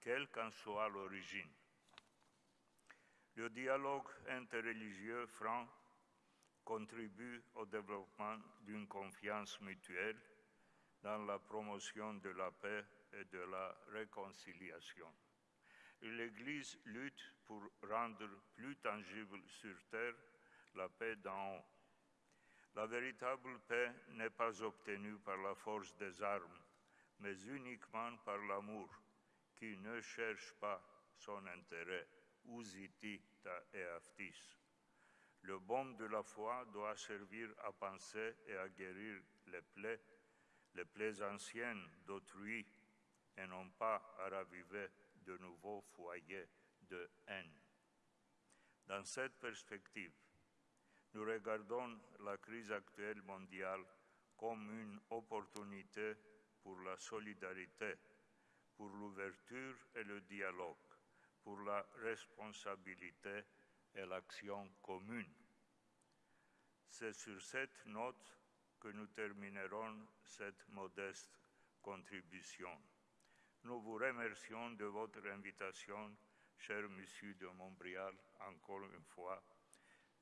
quelle qu'en soit l'origine. Le dialogue interreligieux franc contribue au développement d'une confiance mutuelle dans la promotion de la paix et de la réconciliation. L'Église lutte pour rendre plus tangible sur terre la paix d'en haut. La véritable paix n'est pas obtenue par la force des armes, mais uniquement par l'amour qui ne cherche pas son intérêt, ta. Le baume de la foi doit servir à penser et à guérir les plaies, les plaies anciennes d'autrui, et non pas à raviver de nouveaux foyers de haine. Dans cette perspective, nous regardons la crise actuelle mondiale comme une opportunité pour la solidarité, pour l'ouverture et le dialogue, pour la responsabilité et l'action commune. C'est sur cette note que nous terminerons cette modeste contribution. Nous vous remercions de votre invitation, cher Monsieur de Montbrial, encore une fois,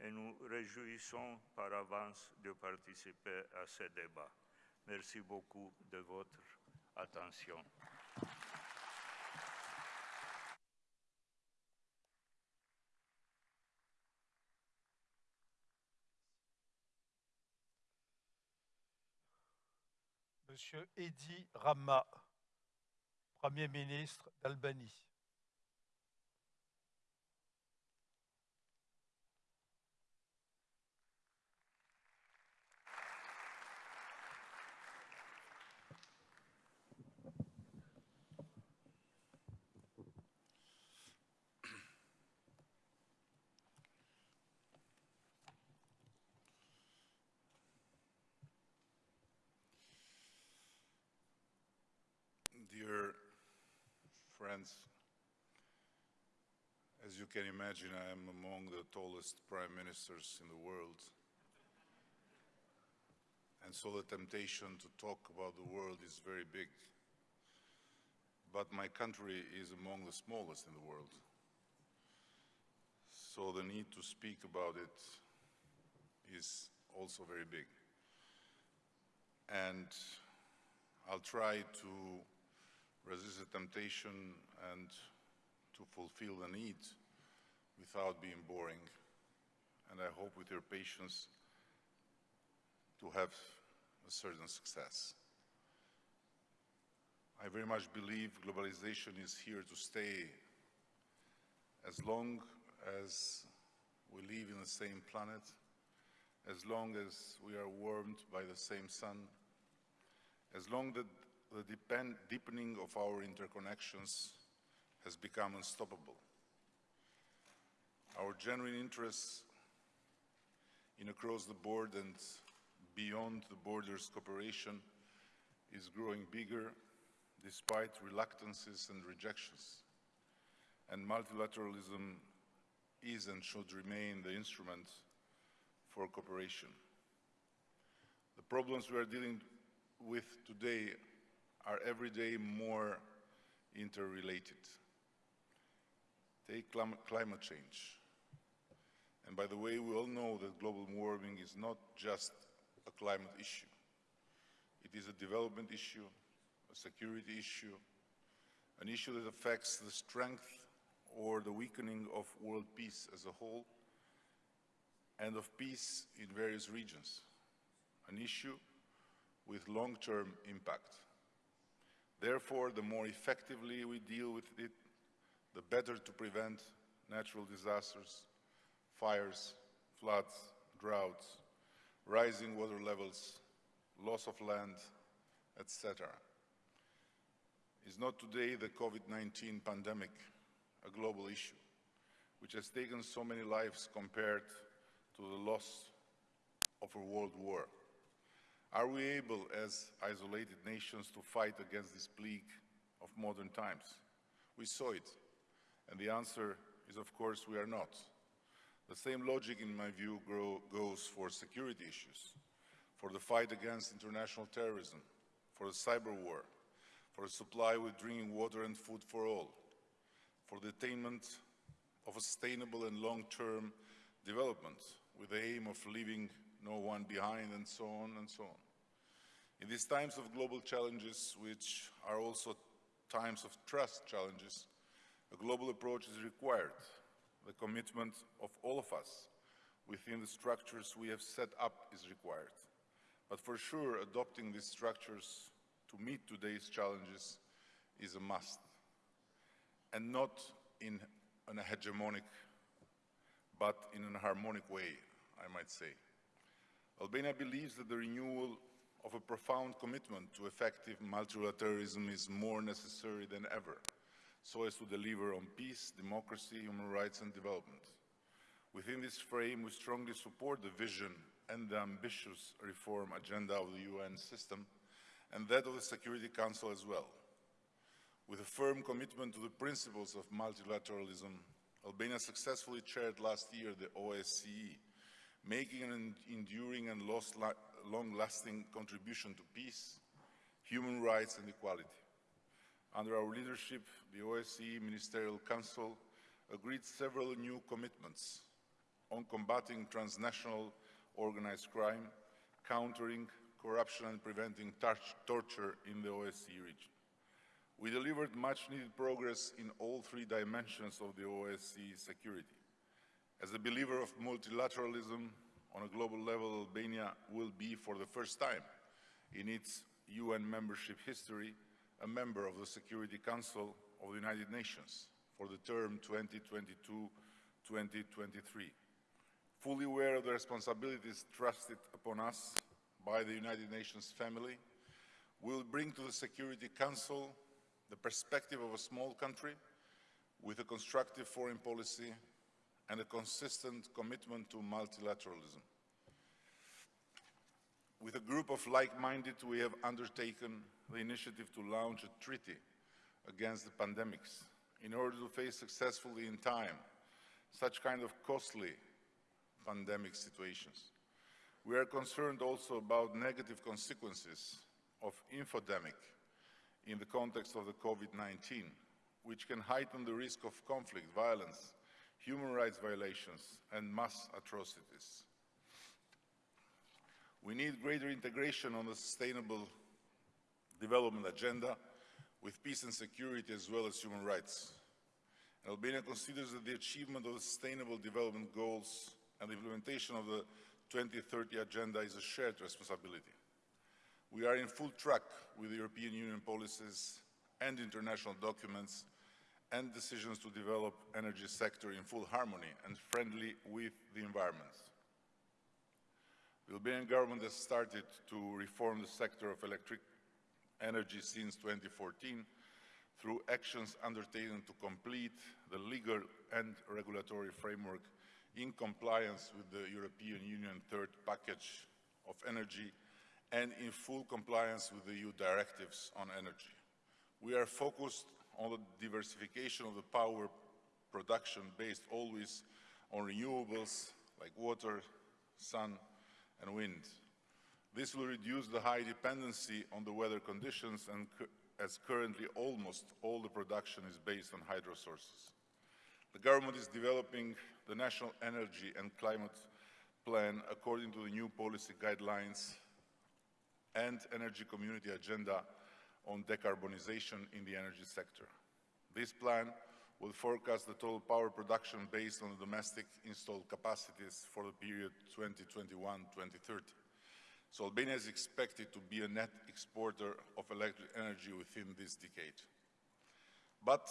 et nous réjouissons par avance de participer à ce débat. Merci beaucoup de votre attention. Monsieur Edi Rama, Premier ministre d'Albanie. Friends, as you can imagine, I am among the tallest prime ministers in the world. And so the temptation to talk about the world is very big. But my country is among the smallest in the world. So the need to speak about it is also very big. And I'll try to resist the temptation and to fulfill the need without being boring. And I hope with your patience to have a certain success. I very much believe globalization is here to stay as long as we live in the same planet, as long as we are warmed by the same sun, as long as the deepening of our interconnections has become unstoppable. Our genuine interests in across the board and beyond the borders cooperation is growing bigger despite reluctances and rejections. And multilateralism is and should remain the instrument for cooperation. The problems we are dealing with today are every day more interrelated. Take clim climate change. And by the way, we all know that global warming is not just a climate issue. It is a development issue, a security issue, an issue that affects the strength or the weakening of world peace as a whole and of peace in various regions, an issue with long-term impact. Therefore, the more effectively we deal with it, the better to prevent natural disasters, fires, floods, droughts, rising water levels, loss of land, etc. Is not today the COVID-19 pandemic a global issue, which has taken so many lives compared to the loss of a world war? Are we able, as isolated nations, to fight against this plague of modern times? We saw it, and the answer is, of course, we are not. The same logic, in my view, grow, goes for security issues, for the fight against international terrorism, for the cyber war, for a supply with drinking water and food for all, for the attainment of a sustainable and long-term development with the aim of leaving no one behind, and so on and so on. In these times of global challenges, which are also times of trust challenges, a global approach is required. The commitment of all of us within the structures we have set up is required. But for sure, adopting these structures to meet today's challenges is a must. And not in an hegemonic, but in a harmonic way, I might say. Albania believes that the renewal of a profound commitment to effective multilateralism is more necessary than ever. so as to deliver on peace, democracy, human rights and development. Within this frame, we strongly support the vision and the ambitious reform agenda of the UN system and that of the Security Council as well. With a firm commitment to the principles of multilateralism, Albania successfully chaired last year the OSCE, making an enduring and long-lasting contribution to peace, human rights and equality. Under our leadership, the OSCE Ministerial Council agreed several new commitments on combating transnational organized crime, countering corruption and preventing torture in the OSCE region. We delivered much needed progress in all three dimensions of the OSCE security. As a believer of multilateralism on a global level, Albania will be for the first time in its UN membership history a member of the Security Council of the United Nations for the term 2022-2023 fully aware of the responsibilities trusted upon us by the United Nations family, we will bring to the Security Council the perspective of a small country with a constructive foreign policy and a consistent commitment to multilateralism. With a group of like-minded, we have undertaken the initiative to launch a treaty against the pandemics in order to face successfully in time such kind of costly pandemic situations. We are concerned also about negative consequences of infodemic in the context of the COVID-19, which can heighten the risk of conflict, violence, human rights violations, and mass atrocities. We need greater integration on the sustainable development agenda with peace and security as well as human rights. Albania considers that the achievement of the sustainable development goals and the implementation of the 2030 agenda is a shared responsibility. We are in full track with European Union policies and international documents and decisions to develop energy sector in full harmony and friendly with the environment. The Albanian government has started to reform the sector of electric energy since 2014 through actions undertaken to complete the legal and regulatory framework in compliance with the European Union third package of energy and in full compliance with the EU directives on energy. We are focused on the diversification of the power production based always on renewables like water, sun and wind. This will reduce the high dependency on the weather conditions and as currently almost all the production is based on hydro sources. The government is developing the National Energy and Climate Plan according to the new policy guidelines and Energy Community Agenda on decarbonization in the energy sector. This plan will forecast the total power production based on the domestic installed capacities for the period 2021-2030. So Albania is expected to be a net exporter of electric energy within this decade. But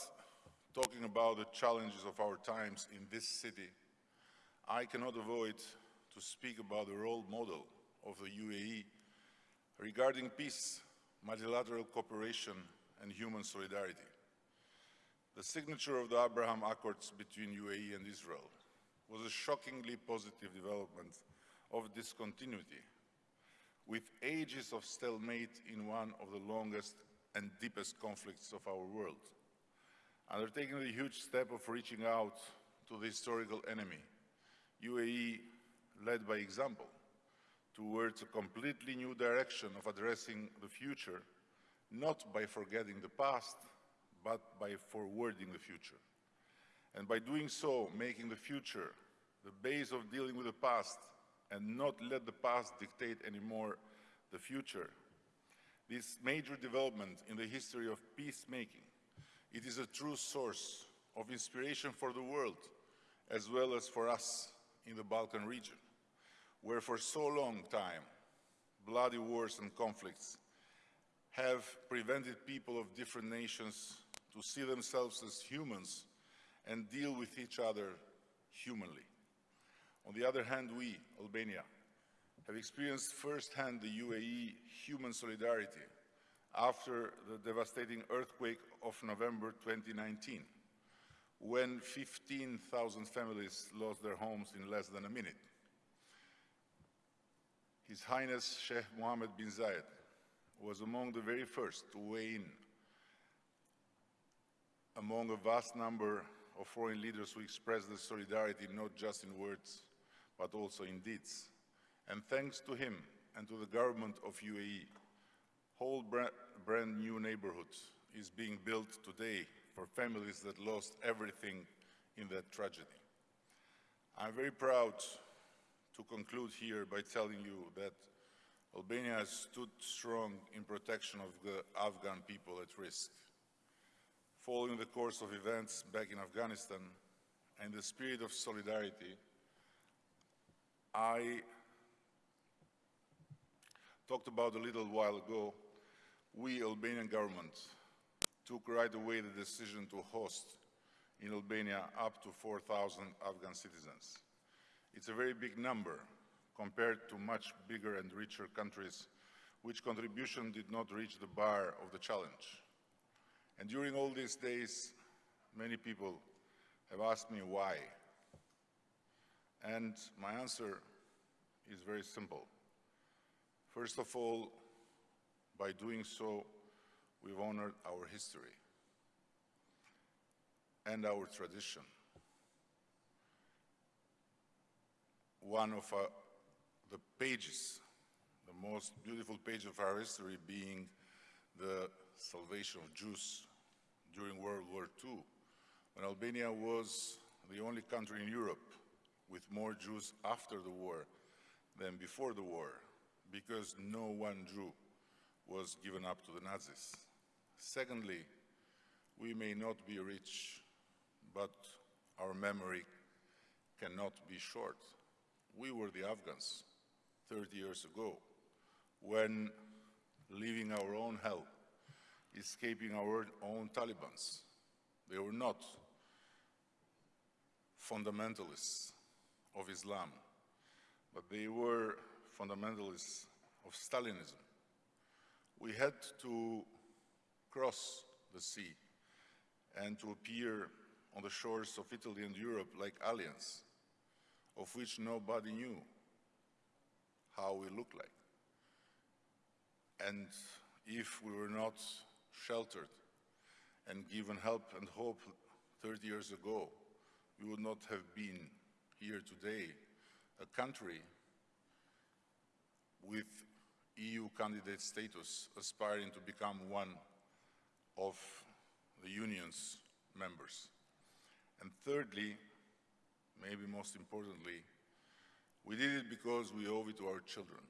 talking about the challenges of our times in this city, I cannot avoid to speak about the role model of the UAE regarding peace, multilateral cooperation, and human solidarity. The signature of the Abraham Accords between UAE and Israel was a shockingly positive development of discontinuity, with ages of stalemate in one of the longest and deepest conflicts of our world undertaking the huge step of reaching out to the historical enemy, UAE led by example towards a completely new direction of addressing the future, not by forgetting the past, but by forwarding the future. And by doing so, making the future the base of dealing with the past and not let the past dictate anymore the future. This major development in the history of peacemaking it is a true source of inspiration for the world, as well as for us in the Balkan region, where for so long time, bloody wars and conflicts have prevented people of different nations to see themselves as humans and deal with each other humanly. On the other hand, we, Albania, have experienced firsthand the UAE human solidarity after the devastating earthquake of November 2019, when 15,000 families lost their homes in less than a minute. His Highness Sheikh Mohammed bin Zayed was among the very first to weigh in among a vast number of foreign leaders who expressed their solidarity not just in words, but also in deeds. And thanks to him and to the government of UAE, whole brand, brand new neighborhood is being built today for families that lost everything in that tragedy. I'm very proud to conclude here by telling you that Albania has stood strong in protection of the Afghan people at risk. Following the course of events back in Afghanistan and the spirit of solidarity, I talked about a little while ago, we Albanian government took right away the decision to host in Albania up to 4,000 Afghan citizens. It's a very big number compared to much bigger and richer countries which contribution did not reach the bar of the challenge. And during all these days, many people have asked me why. And my answer is very simple. First of all, by doing so, we've honored our history and our tradition. One of uh, the pages, the most beautiful page of our history being the salvation of Jews during World War II, when Albania was the only country in Europe with more Jews after the war than before the war, because no one Jew was given up to the Nazis. Secondly, we may not be rich, but our memory cannot be short. We were the Afghans 30 years ago when leaving our own hell, escaping our own Talibans. They were not fundamentalists of Islam, but they were fundamentalists of Stalinism. We had to cross the sea and to appear on the shores of Italy and Europe like aliens, of which nobody knew how we looked like. And if we were not sheltered and given help and hope 30 years ago, we would not have been here today, a country with EU candidate status aspiring to become one of the Union's members. And thirdly, maybe most importantly, we did it because we owe it to our children.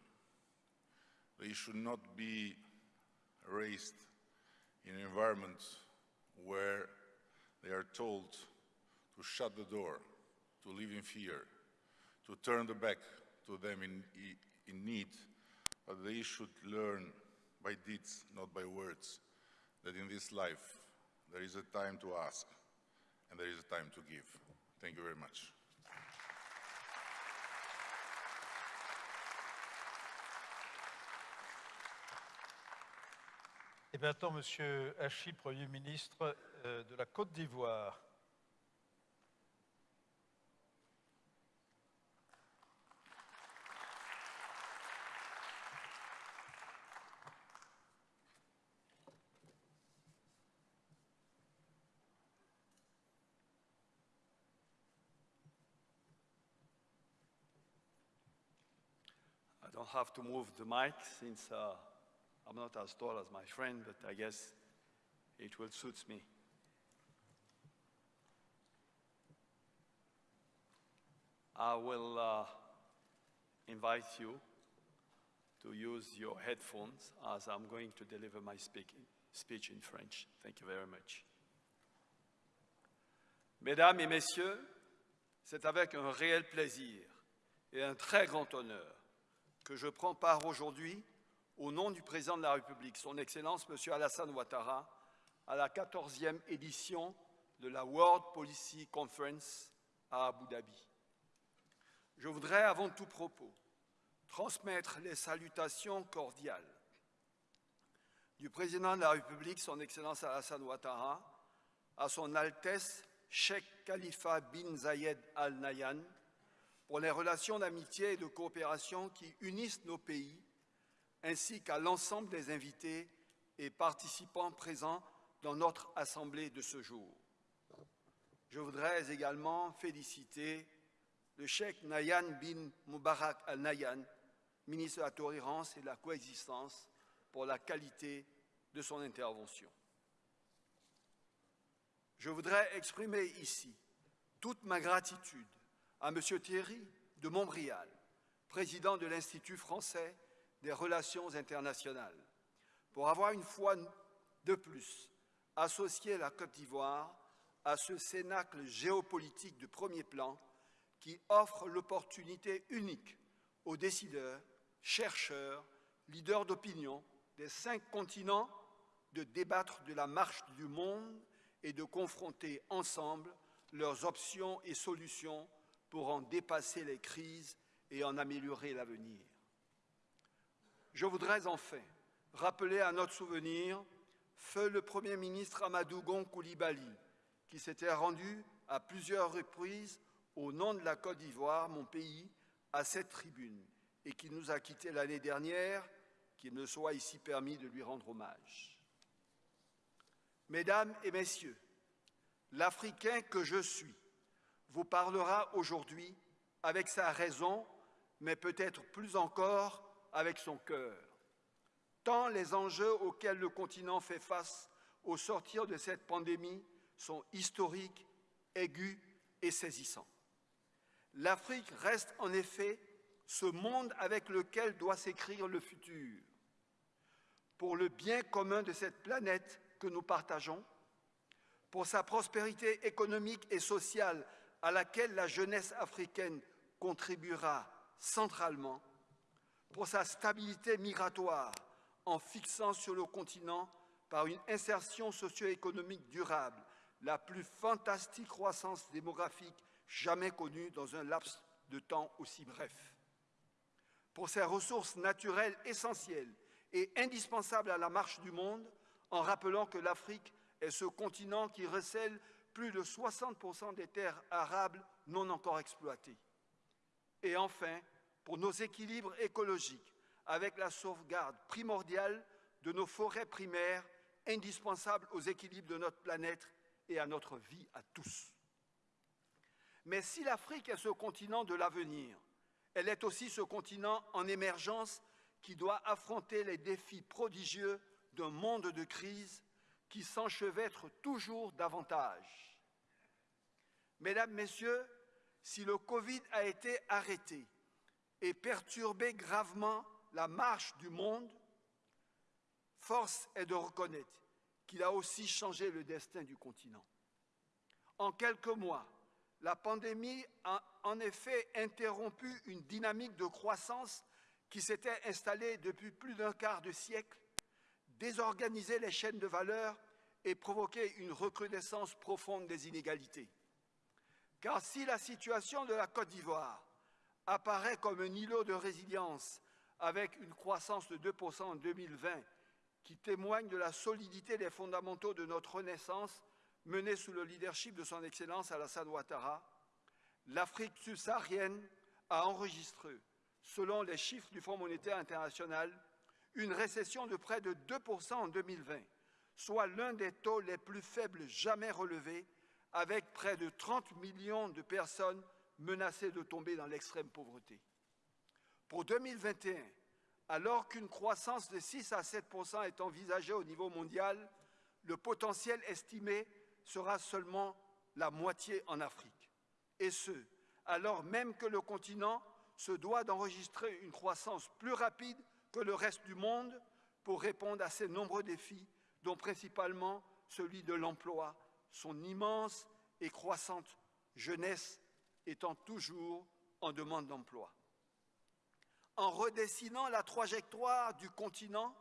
They should not be raised in an environment where they are told to shut the door, to live in fear, to turn the back to them in, in need, but they should learn by deeds, not by words, that in this life there is a time to ask and there is a time to give. Thank you very much. Et maintenant, Monsieur Hachi, Premier ministre euh, de la Côte d'Ivoire. I don't have to move the mic since uh, I'm not as tall as my friend, but I guess it will suit me. I will uh, invite you to use your headphones as I'm going to deliver my speaking, speech in French. Thank you very much. Mesdames et Messieurs, c'est avec un réel plaisir et un très grand honneur que je prends part aujourd'hui, au nom du Président de la République, Son Excellence M. Alassane Ouattara, à la 14e édition de la World Policy Conference à Abu Dhabi. Je voudrais, avant tout propos, transmettre les salutations cordiales du président de la République, son Excellence Alassane Ouattara, à son Altesse Sheikh Khalifa bin Zayed Al Nahyan, pour les relations d'amitié et de coopération qui unissent nos pays, ainsi qu'à l'ensemble des invités et participants présents dans notre Assemblée de ce jour. Je voudrais également féliciter le Cheikh Nayan bin Mubarak al-Nayan, ministre de la Tolérance et de la Coexistence, pour la qualité de son intervention. Je voudrais exprimer ici toute ma gratitude à M. Thierry de Montbrial, président de l'Institut français des relations internationales, pour avoir une fois de plus associé la Côte d'Ivoire à ce cénacle géopolitique de premier plan qui offre l'opportunité unique aux décideurs, chercheurs, leaders d'opinion des cinq continents de débattre de la marche du monde et de confronter ensemble leurs options et solutions pour en dépasser les crises et en améliorer l'avenir. Je voudrais enfin rappeler à notre souvenir feu le Premier ministre Amadou Gon Koulibaly, qui s'était rendu à plusieurs reprises au nom de la Côte d'Ivoire, mon pays, à cette tribune, et qui nous a quittés l'année dernière, qu'il me soit ici permis de lui rendre hommage. Mesdames et Messieurs, l'Africain que je suis vous parlera aujourd'hui avec sa raison, mais peut-être plus encore avec son cœur. Tant les enjeux auxquels le continent fait face au sortir de cette pandémie sont historiques, aigus et saisissants. L'Afrique reste en effet ce monde avec lequel doit s'écrire le futur. Pour le bien commun de cette planète que nous partageons, pour sa prospérité économique et sociale à laquelle la jeunesse africaine contribuera centralement, pour sa stabilité migratoire en fixant sur le continent par une insertion socio-économique durable la plus fantastique croissance démographique jamais connue dans un laps de temps aussi bref. Pour ses ressources naturelles essentielles et indispensables à la marche du monde, en rappelant que l'Afrique est ce continent qui recèle plus de 60% des terres arables non encore exploitées. Et enfin, pour nos équilibres écologiques, avec la sauvegarde primordiale de nos forêts primaires, indispensables aux équilibres de notre planète et à notre vie à tous. Mais si l'Afrique est ce continent de l'avenir, elle est aussi ce continent en émergence qui doit affronter les défis prodigieux d'un monde de crise qui s'enchevêtre toujours davantage. Mesdames, Messieurs, si le Covid a été arrêté et perturbé gravement la marche du monde, force est de reconnaître qu'il a aussi changé le destin du continent. En quelques mois, la pandémie a en effet interrompu une dynamique de croissance qui s'était installée depuis plus d'un quart de siècle, désorganisé les chaînes de valeur et provoqué une recrudescence profonde des inégalités. Car si la situation de la Côte d'Ivoire apparaît comme un îlot de résilience avec une croissance de 2% en 2020 qui témoigne de la solidité des fondamentaux de notre renaissance menée sous le leadership de son Excellence Alassane Ouattara, l'Afrique subsaharienne a enregistré, selon les chiffres du Fonds monétaire international, une récession de près de 2% en 2020, soit l'un des taux les plus faibles jamais relevés, avec près de 30 millions de personnes menacées de tomber dans l'extrême pauvreté. Pour 2021, alors qu'une croissance de 6 à 7 est envisagée au niveau mondial, le potentiel estimé sera seulement la moitié en Afrique. Et ce, alors même que le continent se doit d'enregistrer une croissance plus rapide que le reste du monde pour répondre à ces nombreux défis, dont principalement celui de l'emploi, son immense et croissante jeunesse étant toujours en demande d'emploi. En redessinant la trajectoire du continent,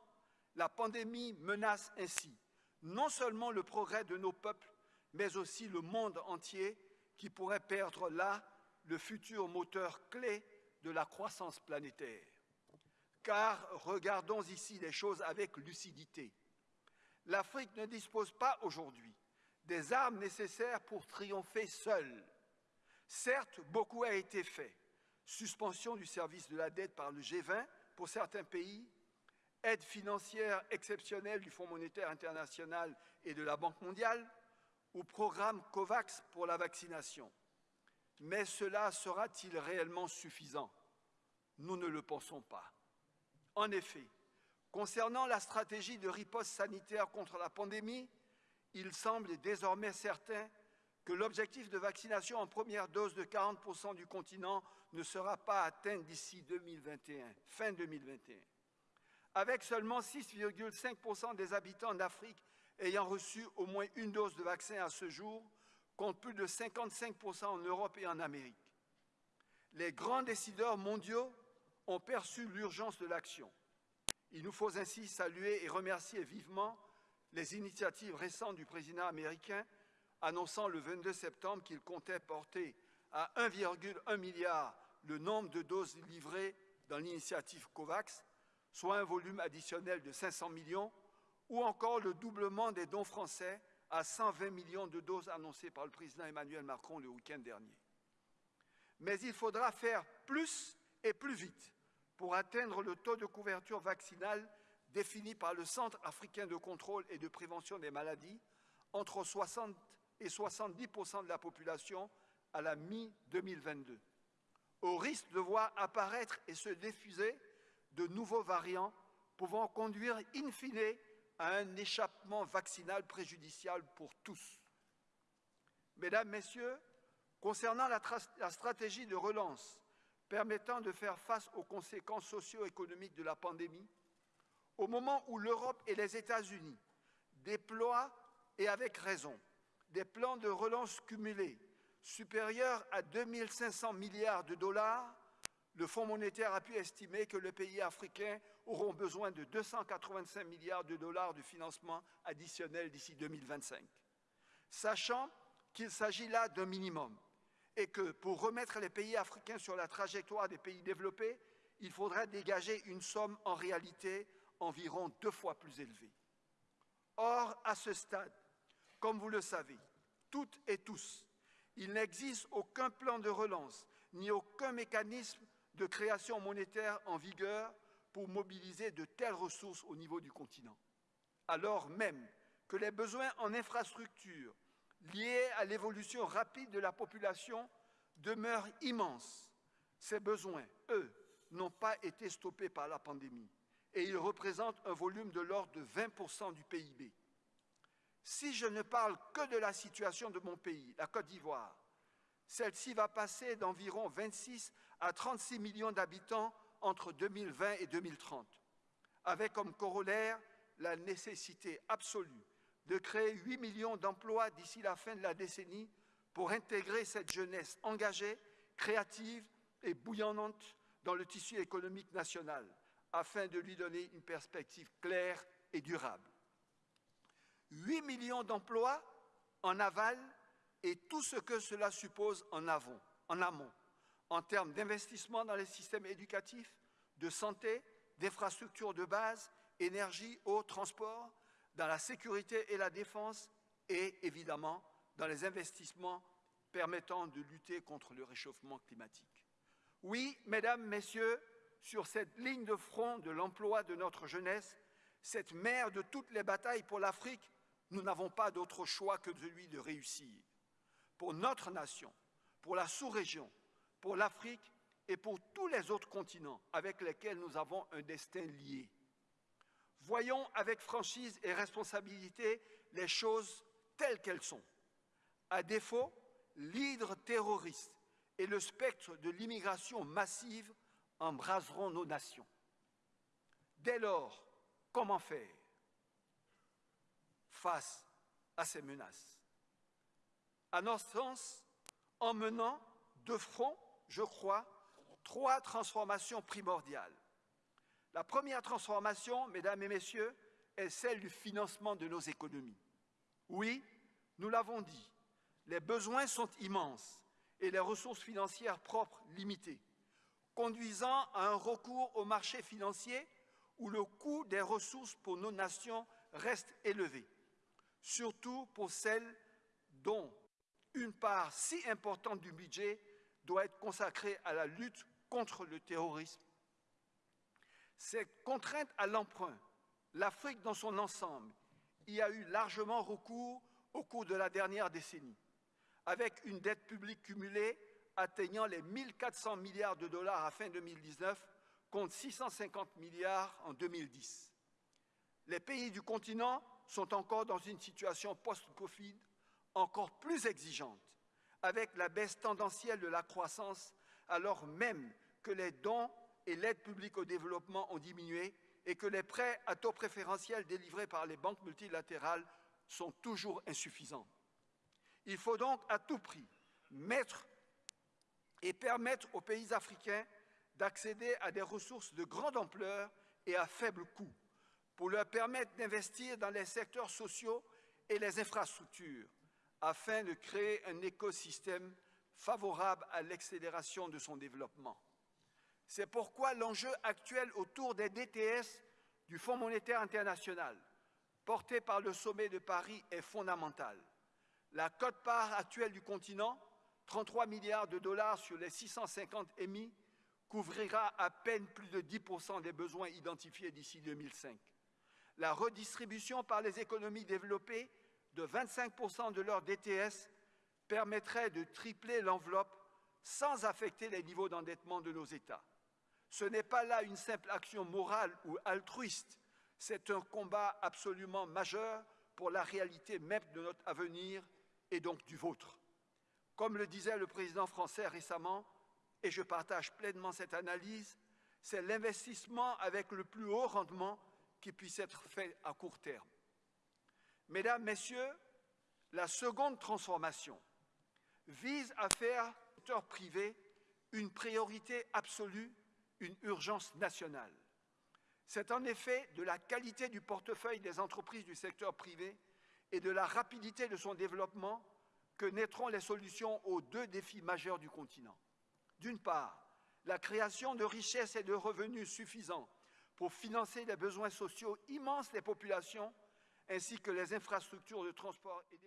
la pandémie menace ainsi non seulement le progrès de nos peuples, mais aussi le monde entier qui pourrait perdre là le futur moteur clé de la croissance planétaire. Car regardons ici les choses avec lucidité. l'Afrique ne dispose pas aujourd'hui des armes nécessaires pour triompher seule. Certes, beaucoup a été fait. Suspension du service de la dette par le G20 pour certains pays, aide financière exceptionnelle du Fonds monétaire international et de la Banque mondiale, ou programme COVAX pour la vaccination. Mais cela sera-t-il réellement suffisant? Nous ne le pensons pas. En effet, concernant la stratégie de riposte sanitaire contre la pandémie, il semble désormais certain que l'objectif de vaccination en première dose de 40% du continent ne sera pas atteint d'ici 2021, fin 2021. Avec seulement 6,5% des habitants d'Afrique ayant reçu au moins une dose de vaccin à ce jour, contre plus de 55% en Europe et en Amérique. Les grands décideurs mondiaux ont perçu l'urgence de l'action. Il nous faut ainsi saluer et remercier vivement les initiatives récentes du président américain annonçant le 22 septembre qu'il comptait porter à 1,1 milliard le nombre de doses livrées dans l'initiative COVAX, soit un volume additionnel de 500 millions, ou encore le doublement des dons français à 120 millions de doses annoncées par le président Emmanuel Macron le week-end dernier. Mais il faudra faire plus et plus vite pour atteindre le taux de couverture vaccinale défini par le Centre africain de contrôle et de prévention des maladies entre 60 et 70 de la population à la mi-2022, au risque de voir apparaître et se diffuser de nouveaux variants pouvant conduire in fine à un échappement vaccinal préjudiciable pour tous. Mesdames, Messieurs, concernant la, la stratégie de relance permettant de faire face aux conséquences socio-économiques de la pandémie, au moment où l'Europe et les États-Unis déploient, et avec raison, des plans de relance cumulés supérieurs à 2500 milliards de dollars, le Fonds monétaire a pu estimer que les pays africains auront besoin de 285 milliards de dollars de financement additionnel d'ici 2025. Sachant qu'il s'agit là d'un minimum et que pour remettre les pays africains sur la trajectoire des pays développés, il faudrait dégager une somme en réalité environ deux fois plus élevée. Or, à ce stade, comme vous le savez, toutes et tous, il n'existe aucun plan de relance ni aucun mécanisme de création monétaire en vigueur pour mobiliser de telles ressources au niveau du continent, alors même que les besoins en infrastructures liés à l'évolution rapide de la population demeurent immenses. Ces besoins, eux, n'ont pas été stoppés par la pandémie et ils représentent un volume de l'ordre de 20% du PIB. Si je ne parle que de la situation de mon pays, la Côte d'Ivoire, celle-ci va passer d'environ 26 à 36 millions d'habitants entre 2020 et 2030, avec comme corollaire la nécessité absolue de créer 8 millions d'emplois d'ici la fin de la décennie pour intégrer cette jeunesse engagée, créative et bouillonnante dans le tissu économique national, afin de lui donner une perspective claire et durable. 8 millions d'emplois en aval et tout ce que cela suppose en, en amont, en termes d'investissement dans les systèmes éducatifs, de santé, d'infrastructures de base, énergie, eau, transport, dans la sécurité et la défense et évidemment dans les investissements permettant de lutter contre le réchauffement climatique. Oui, mesdames, messieurs, sur cette ligne de front de l'emploi de notre jeunesse, cette mère de toutes les batailles pour l'Afrique, nous n'avons pas d'autre choix que celui de réussir. Pour notre nation, pour la sous-région, pour l'Afrique et pour tous les autres continents avec lesquels nous avons un destin lié. Voyons avec franchise et responsabilité les choses telles qu'elles sont. À défaut, l'hydre terroriste et le spectre de l'immigration massive embraseront nos nations. Dès lors, comment faire? Face à ces menaces À notre sens, en menant de front, je crois, trois transformations primordiales. La première transformation, mesdames et messieurs, est celle du financement de nos économies. Oui, nous l'avons dit, les besoins sont immenses et les ressources financières propres limitées conduisant à un recours au marché financier où le coût des ressources pour nos nations reste élevé, surtout pour celles dont une part si importante du budget doit être consacrée à la lutte contre le terrorisme. Cette contrainte à l'emprunt, l'Afrique dans son ensemble y a eu largement recours au cours de la dernière décennie, avec une dette publique cumulée atteignant les 1400 milliards de dollars à fin 2019 contre 650 milliards en 2010. Les pays du continent sont encore dans une situation post-Covid encore plus exigeante, avec la baisse tendancielle de la croissance, alors même que les dons et l'aide publique au développement ont diminué et que les prêts à taux préférentiels délivrés par les banques multilatérales sont toujours insuffisants. Il faut donc à tout prix mettre et permettre aux pays africains d'accéder à des ressources de grande ampleur et à faible coût, pour leur permettre d'investir dans les secteurs sociaux et les infrastructures, afin de créer un écosystème favorable à l'accélération de son développement. C'est pourquoi l'enjeu actuel autour des DTS du Fonds monétaire international, porté par le sommet de Paris, est fondamental. La cote-part actuelle du continent, 33 milliards de dollars sur les 650 émis, couvrira à peine plus de 10% des besoins identifiés d'ici 2005. La redistribution par les économies développées de 25% de leur DTS permettrait de tripler l'enveloppe sans affecter les niveaux d'endettement de nos États. Ce n'est pas là une simple action morale ou altruiste, c'est un combat absolument majeur pour la réalité même de notre avenir et donc du vôtre. Comme le disait le président français récemment, et je partage pleinement cette analyse, c'est l'investissement avec le plus haut rendement qui puisse être fait à court terme. Mesdames, Messieurs, la seconde transformation vise à faire au secteur privé une priorité absolue, une urgence nationale. C'est en effet de la qualité du portefeuille des entreprises du secteur privé et de la rapidité de son développement que naîtront les solutions aux deux défis majeurs du continent. D'une part, la création de richesses et de revenus suffisants pour financer les besoins sociaux immenses des populations ainsi que les infrastructures de transport et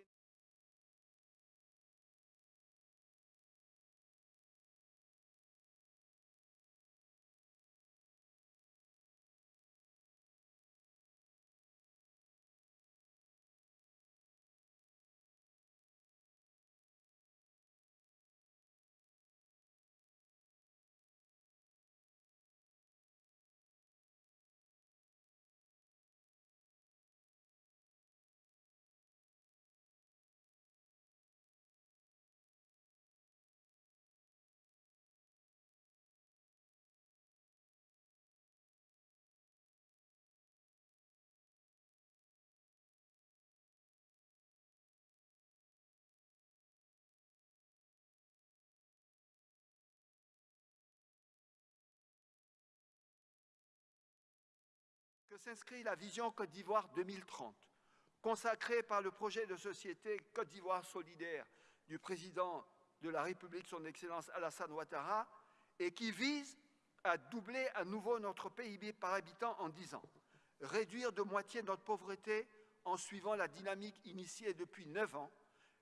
que s'inscrit la vision Côte d'Ivoire 2030, consacrée par le projet de société Côte d'Ivoire solidaire du président de la République, son Excellence Alassane Ouattara, et qui vise à doubler à nouveau notre PIB par habitant en 10 ans, réduire de moitié notre pauvreté en suivant la dynamique initiée depuis 9 ans,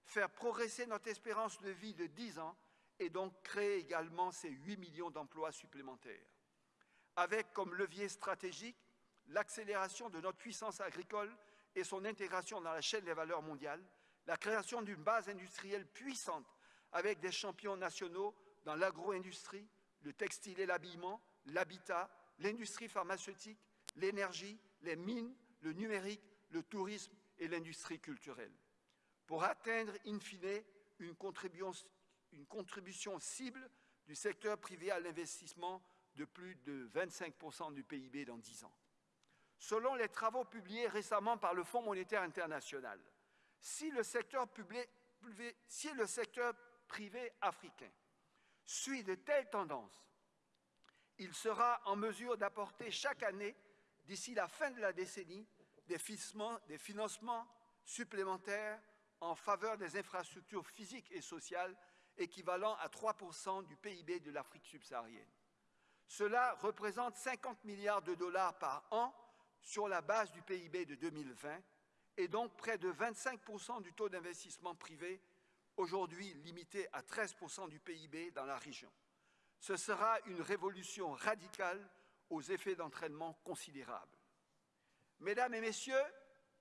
faire progresser notre espérance de vie de 10 ans et donc créer également ces 8 millions d'emplois supplémentaires. Avec comme levier stratégique l'accélération de notre puissance agricole et son intégration dans la chaîne des valeurs mondiales, la création d'une base industrielle puissante avec des champions nationaux dans l'agro-industrie, le textile et l'habillement, l'habitat, l'industrie pharmaceutique, l'énergie, les mines, le numérique, le tourisme et l'industrie culturelle. Pour atteindre, in fine, une contribution, cible du secteur privé à l'investissement de plus de 25% du PIB dans 10 ans. Selon les travaux publiés récemment par le Fonds monétaire international, si le secteur, privé africain suit de telles tendances, il sera en mesure d'apporter chaque année, d'ici la fin de la décennie, des financements supplémentaires en faveur des infrastructures physiques et sociales équivalent à 3% du PIB de l'Afrique subsaharienne. Cela représente 50 milliards de dollars par an sur la base du PIB de 2020 et donc près de 25% du taux d'investissement privé, aujourd'hui limité à 13% du PIB dans la région. Ce sera une révolution radicale aux effets d'entraînement considérables. Mesdames et messieurs,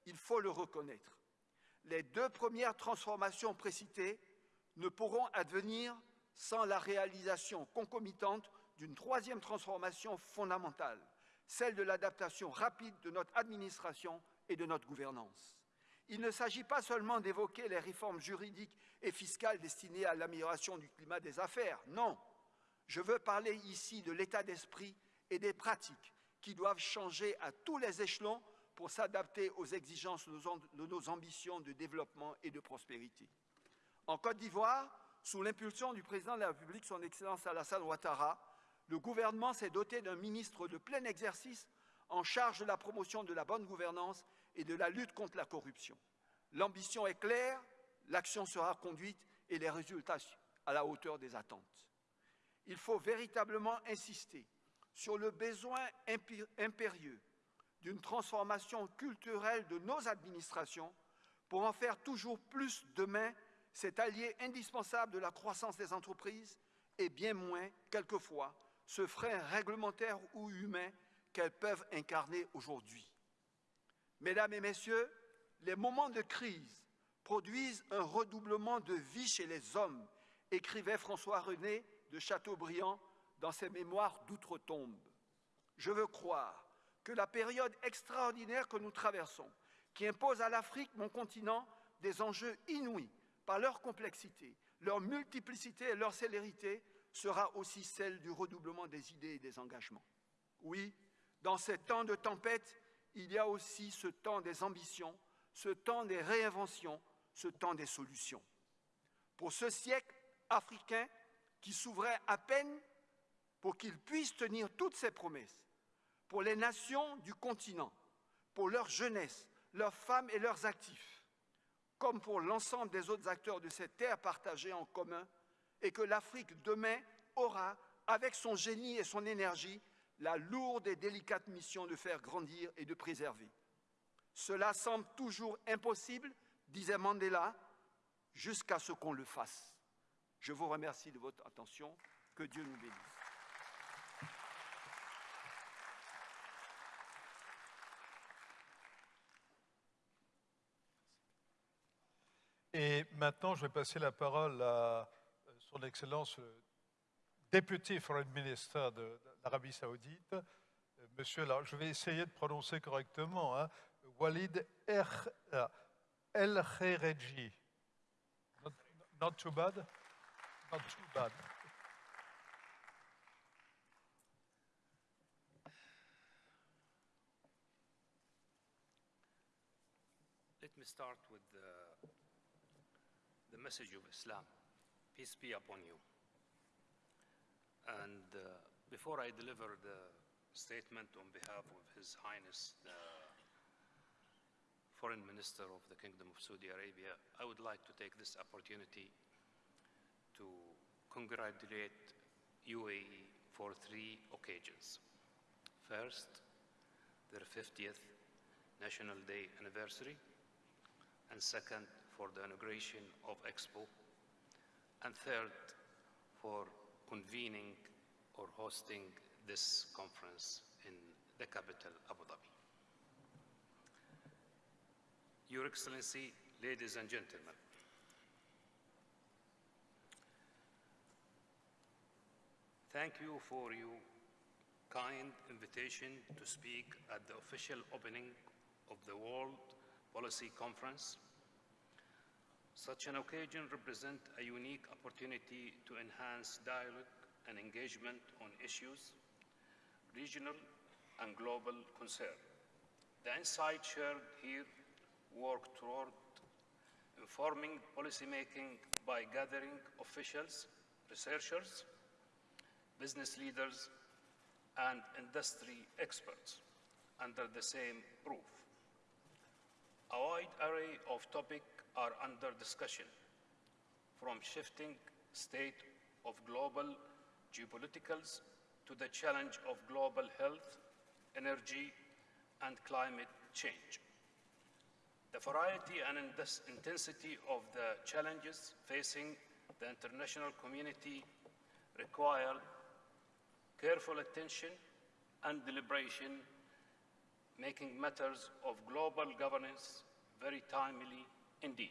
il faut le reconnaître, les deux premières transformations précitées ne pourront advenir sans la réalisation concomitante d'une troisième transformation fondamentale, celle de l'adaptation rapide de notre administration et de notre gouvernance. Il ne s'agit pas seulement d'évoquer les réformes juridiques et fiscales destinées à l'amélioration du climat des affaires, non. Je veux parler ici de l'état d'esprit et des pratiques qui doivent changer à tous les échelons pour s'adapter aux exigences de nos ambitions de développement et de prospérité. En Côte d'Ivoire, sous l'impulsion du président de la République, son Excellence Alassane Ouattara, le gouvernement s'est doté d'un ministre de plein exercice en charge de la promotion de la bonne gouvernance et de la lutte contre la corruption. L'ambition est claire, l'action sera conduite et les résultats à la hauteur des attentes. Il faut véritablement insister sur le besoin impérieux d'une transformation culturelle de nos administrations pour en faire toujours plus demain cet allié indispensable de la croissance des entreprises et bien moins, quelquefois, ce frein réglementaire ou humain qu'elles peuvent incarner aujourd'hui. Mesdames et messieurs, les moments de crise produisent un redoublement de vie chez les hommes, écrivait François René de Chateaubriand dans ses mémoires d'outre-tombe. Je veux croire que la période extraordinaire que nous traversons, qui impose à l'Afrique, mon continent, des enjeux inouïs par leur complexité, leur multiplicité et leur célérité, sera aussi celle du redoublement des idées et des engagements. Oui, dans ces temps de tempête, il y a aussi ce temps des ambitions, ce temps des réinventions, ce temps des solutions. Pour ce siècle africain qui s'ouvrait à peine pour qu'il puisse tenir toutes ses promesses, pour les nations du continent, pour leur jeunesse, leurs femmes et leurs actifs, comme pour l'ensemble des autres acteurs de cette terre partagée en commun, et que l'Afrique demain aura, avec son génie et son énergie, la lourde et délicate mission de faire grandir et de préserver. Cela semble toujours impossible, disait Mandela, jusqu'à ce qu'on le fasse. Je vous remercie de votre attention. Que Dieu nous bénisse. Et maintenant, je vais passer la parole à son Excellence le député Foreign Minister de, l'Arabie Saoudite, euh, Monsieur, alors je vais essayer de prononcer correctement, hein, Walid euh, El Khereji. Not, not too bad? Not too bad. Let me start with the the message of Islam. Peace be upon you. And uh, before I deliver the statement on behalf of His Highness, the Foreign Minister of the Kingdom of Saudi Arabia, I would like to take this opportunity to congratulate UAE for three occasions. First, their 50th National Day anniversary, and second, for the inauguration of Expo, and third, for convening or hosting this conference in the capital, Abu Dhabi. Your Excellency, ladies and gentlemen, thank you for your kind invitation to speak at the official opening of the World Policy Conference such an occasion represents a unique opportunity to enhance dialogue and engagement on issues, regional and global concern. The insight shared here work toward informing policymaking by gathering officials, researchers, business leaders, and industry experts under the same roof. A wide array of topics are under discussion, from shifting state of global geopoliticals to the challenge of global health, energy, and climate change. The variety and intensity of the challenges facing the international community require careful attention and deliberation, making matters of global governance very timely indeed.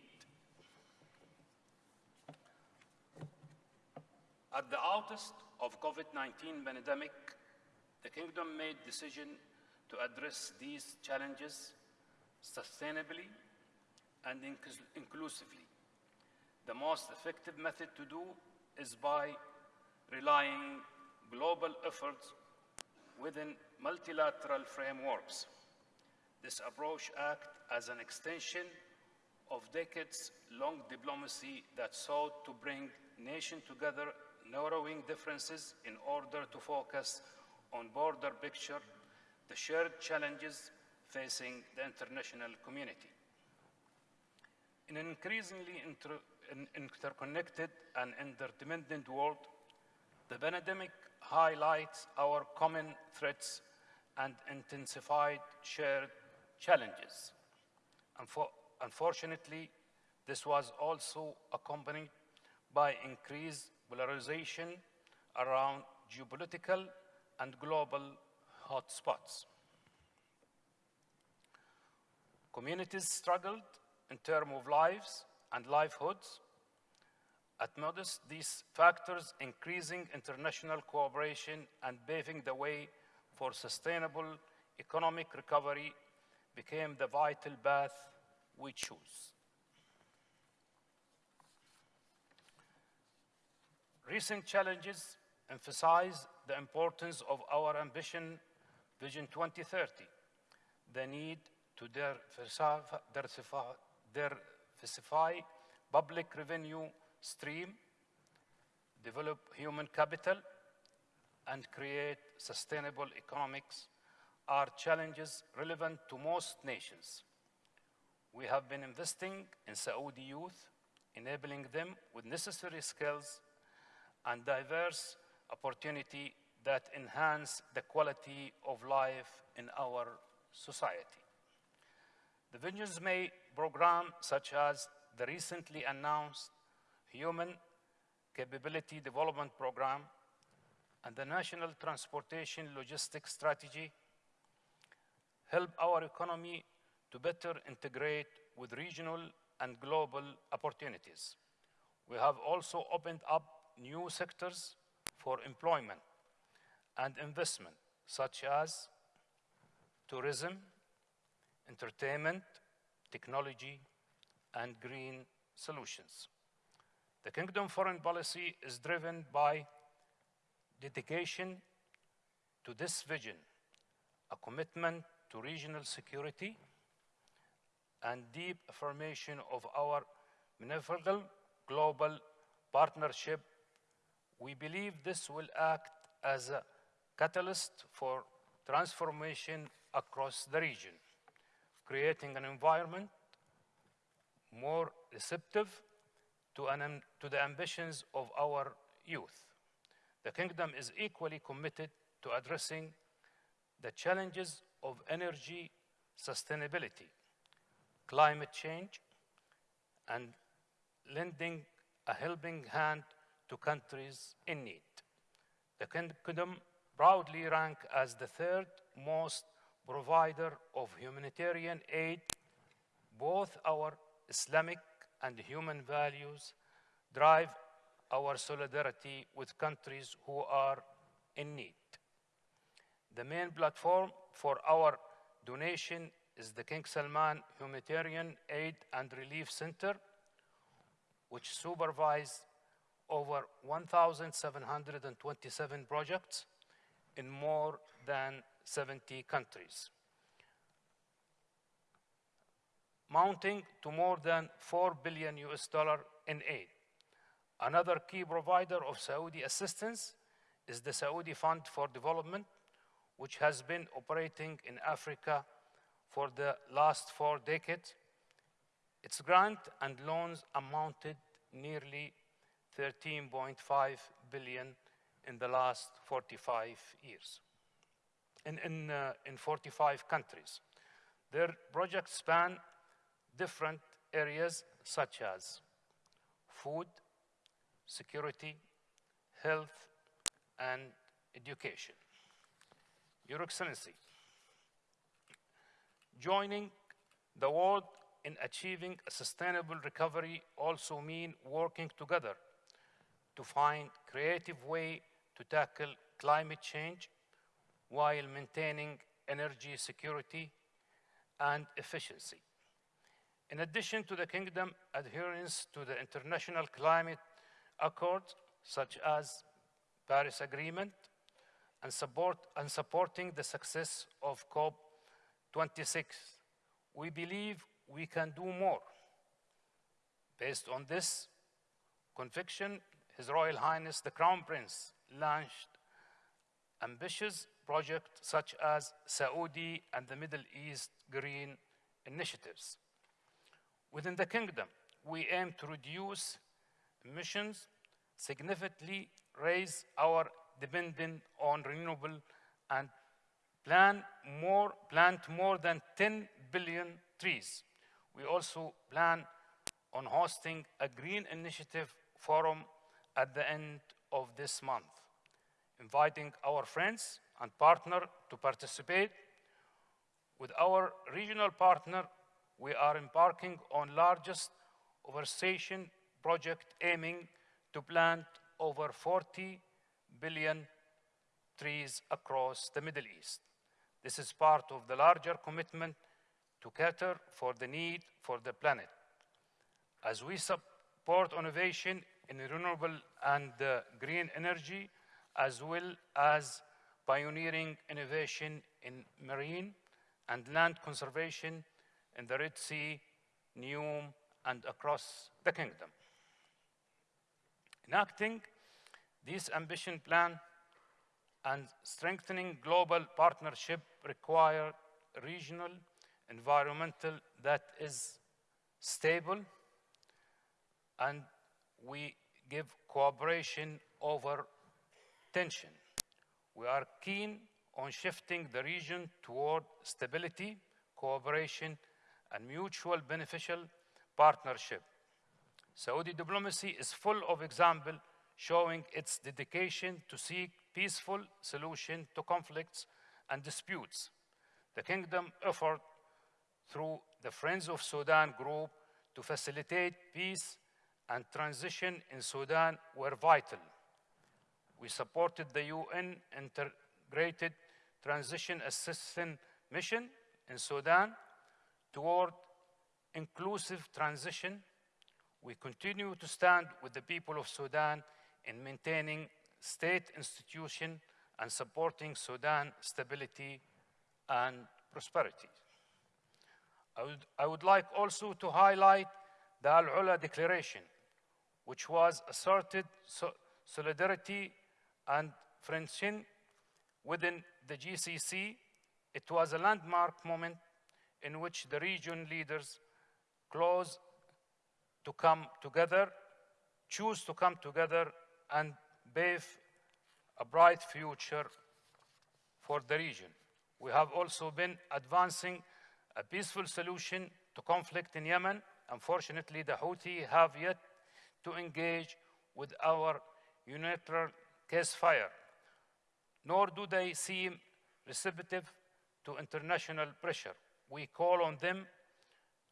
At the outset of COVID-19 pandemic, the kingdom made decision to address these challenges sustainably and inclus- inclusively. The most effective method to do is by relying global efforts within multilateral frameworks. This approach acts as an extension of decades-long diplomacy that sought to bring nations together, narrowing differences in order to focus on broader picture, the shared challenges facing the international community. In an increasingly inter- in- interconnected and interdependent world, the pandemic highlights our common threats and intensified shared challenges. Unfo- Unfortunately, this was also accompanied by increased polarization around geopolitical and global hotspots. Communities struggled in terms of lives and livelihoods. Amidst these factors, increasing international cooperation and paving the way for sustainable economic recovery became the vital path we choose. Recent challenges emphasize the importance of our ambition, Vision 2030, the need to diversify, public revenue stream, develop human capital, and create sustainable economics are challenges relevant to most nations. We have been investing in Saudi youth, enabling them with necessary skills and diverse opportunity that enhance the quality of life in our society. The Visions May program, such as the recently announced Human Capability Development Program and the National Transportation Logistics Strategy, help our economy to better integrate with regional and global opportunities. We have also opened up new sectors for employment and investment, such as tourism, entertainment, technology, and green solutions. The Kingdom foreign policy is driven by dedication to this vision, a commitment to regional security, and deep affirmation of our manifold global partnership. We believe this will act as a catalyst for transformation across the region, creating an environment more receptive to, an, to the ambitions of our youth. The Kingdom is equally committed to addressing the challenges of energy sustainability, climate change, and lending a helping hand to countries in need. The Kingdom proudly rank as the third most provider of humanitarian aid. Both our Islamic and human values drive our solidarity with countries who are in need. The main platform for our donation is the King Salman Humanitarian Aid and Relief Center, which supervises over 1,727 projects in more than 70 countries, mounting to more than 4 billion US dollar in aid. Another key provider of Saudi assistance is the Saudi Fund for Development, which has been operating in Africa for the last four decades. Its grant and loans amounted nearly 13.5 billion in the last 45 years. in, in, uh, in 45 countries. Their projects span different areas such as food, security, health, and education. Your Excellency, joining the world in achieving a sustainable recovery also mean working together to find creative way to tackle climate change while maintaining energy security and efficiency. In addition to the kingdom adherence to the international climate accords such as Paris Agreement and, support, and supporting the success of COP26, we believe we can do more. Based on this conviction, His Royal Highness the Crown Prince launched ambitious projects such as Saudi and the Middle East Green Initiatives. Within the kingdom, we aim to reduce emissions, significantly raise our dependence on renewable and plan more, plant more than 10 billion trees. We also plan on hosting a green initiative forum at the end of this month, inviting our friends and partner to participate. With our regional partner, we are embarking on largest afforestation project aiming to plant over 40 billion trees across the Middle East. This is part of the larger commitment to cater for the need for the planet. As we support innovation in renewable and uh, green energy, as well as pioneering innovation in marine and land conservation in the Red Sea, NEOM, and across the kingdom. Enacting this ambition plan and strengthening global partnership require regional environmental that is stable and we give cooperation over tension. We are keen on shifting the region toward stability, cooperation, and mutual beneficial partnership. Saudi diplomacy is full of examples showing its dedication to seek peaceful solution to conflicts and disputes. The kingdom effort through the Friends of Sudan group to facilitate peace and transition in Sudan were vital. We supported the UN Integrated Transition Assistance Mission in Sudan toward inclusive transition. We continue to stand with the people of Sudan in maintaining state institution and supporting Sudan stability and prosperity. I would, I would like also to highlight the Al-Ula Declaration, which was asserted so solidarity and friendship within the GCC. It was a landmark moment in which the region leaders close to come together, choose to come together and pave a bright future for the region. We have also been advancing a peaceful solution to conflict in Yemen. Unfortunately, the Houthi have yet to engage with our unilateral ceasefire, nor do they seem receptive to international pressure. We call on them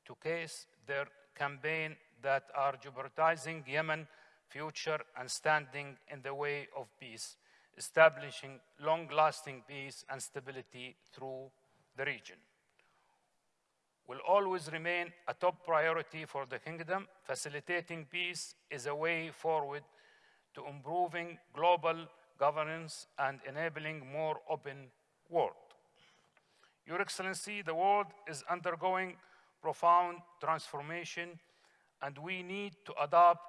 to case their campaign that are jeopardizing Yemen's future and standing in the way of peace, establishing long-lasting peace and stability through the region will always remain a top priority for the kingdom. Facilitating peace is a way forward to improving global governance and enabling more open world. Your Excellency, the world is undergoing profound transformation and we need to adapt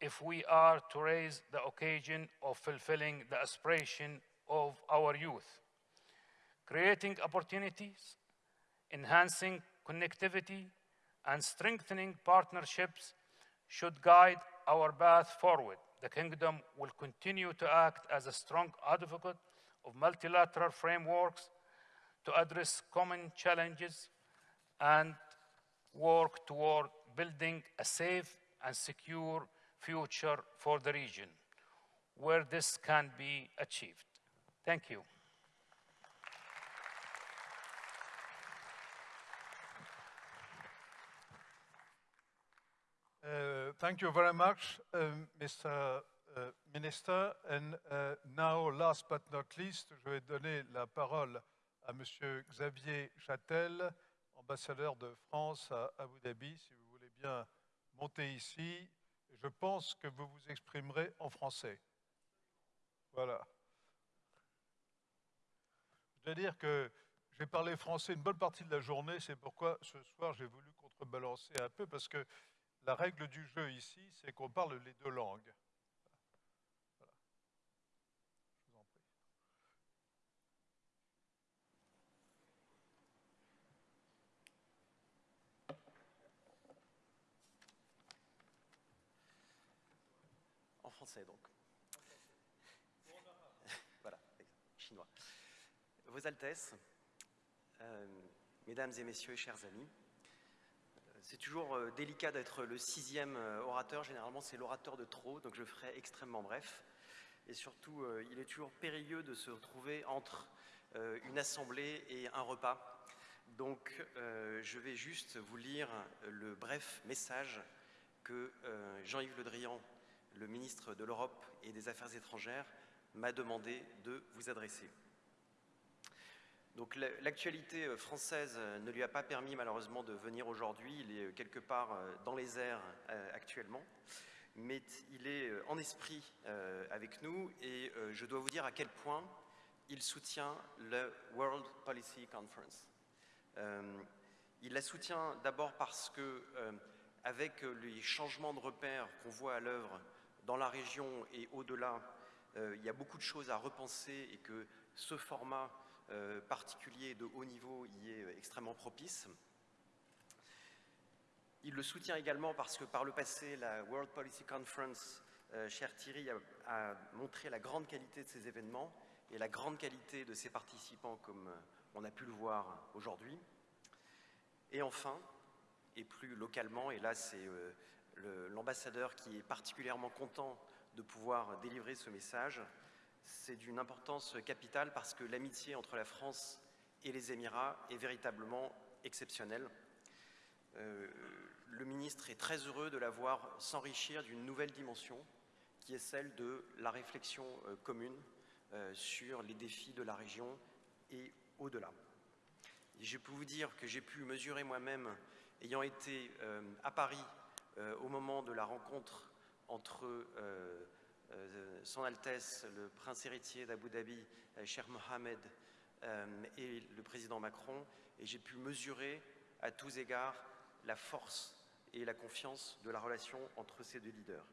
if we are to raise the occasion of fulfilling the aspiration of our youth. Creating opportunities, enhancing connectivity, and strengthening partnerships should guide our path forward. The Kingdom will continue to act as a strong advocate of multilateral frameworks to address common challenges and work toward building a safe and secure future for the region where this can be achieved. Thank you. Uh, Thank you very much, um, Mr. uh, Minister. And uh, now, last but not least, je vais donner la parole à Monsieur Xavier Châtel, ambassadeur de France à Abu Dhabi, si vous voulez bien monter ici. Je pense que vous vous exprimerez en français. Voilà. Je dois dire que j'ai parlé français une bonne partie de la journée, c'est pourquoi ce soir j'ai voulu contrebalancer un peu, parce que la règle du jeu ici, c'est qu'on parle les deux langues. Voilà. Je vous en prie. En français, donc. voilà, chinois. Vos Altesses, euh, Mesdames et Messieurs, chers amis, euh, c'est toujours euh, délicat d'être le sixième orateur. Généralement, c'est l'orateur de trop, donc je ferai extrêmement bref. Et surtout, il est toujours périlleux de se retrouver entre une assemblée et un repas. Donc, je vais juste vous lire le bref message que Jean-Yves Le Drian, le ministre de l'Europe et des Affaires étrangères, m'a demandé de vous adresser. Donc la- l'actualité euh, française euh, ne lui a pas permis malheureusement de venir aujourd'hui. Il est euh, quelque part dans les airs actuellement, mais il est en esprit avec nous et je dois vous dire à quel point il soutient le World Policy Conference. Il la soutient d'abord parce que, avec les changements de repères qu'on voit à l'œuvre dans la région et au-delà, euh, il y a beaucoup de choses à repenser et que ce format euh, particulier de haut niveau y est euh, extrêmement propice. Il le soutient également parce que par le passé, la World Policy Conference, cher Thierry, a, montré la grande qualité de ces événements et la grande qualité de ses participants, comme on a pu le voir aujourd'hui. Et enfin, et plus localement, et là c'est l'ambassadeur qui est particulièrement content de pouvoir délivrer ce message, c'est d'une importance capitale parce que l'amitié entre la France et les Émirats est véritablement exceptionnelle. Euh, le ministre est très heureux de la voir s'enrichir d'une nouvelle dimension qui est celle de la réflexion euh, commune euh, sur les défis de la région et au-delà. Je peux vous dire que j'ai pu mesurer moi-même, ayant été à Paris au moment de la rencontre entre euh, euh, Son Altesse, le prince héritier d'Abu Dhabi, euh, Cher Mohamed, euh, et le président Macron, et j'ai pu mesurer à tous égards la force et la confiance de la relation entre ces deux leaders.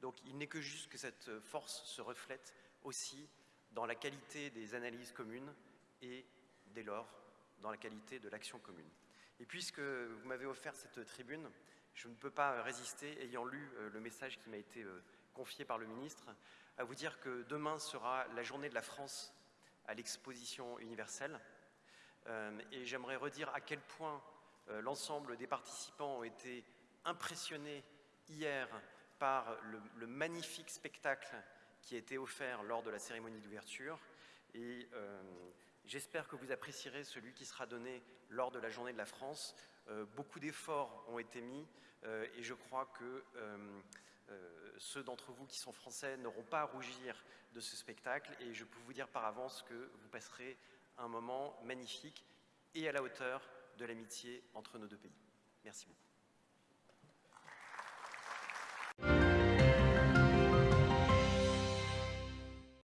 Donc il n'est que juste que cette force se reflète aussi dans la qualité des analyses communes et dès lors dans la qualité de l'action commune. Et puisque vous m'avez offert cette tribune, je ne peux pas résister, ayant lu euh, le message qui m'a été euh, confié par le ministre, à vous dire que demain sera la journée de la France à l'exposition universelle. Euh, et j'aimerais redire à quel point euh, l'ensemble des participants ont été impressionnés hier par le, magnifique spectacle qui a été offert lors de la cérémonie d'ouverture. Et euh, j'espère que vous apprécierez celui qui sera donné lors de la journée de la France. Euh, beaucoup d'efforts ont été mis euh, et je crois que euh, ceux d'entre vous qui sont français n'auront pas à rougir de ce spectacle et je peux vous dire par avance que vous passerez un moment magnifique et à la hauteur de l'amitié entre nos deux pays. Merci beaucoup.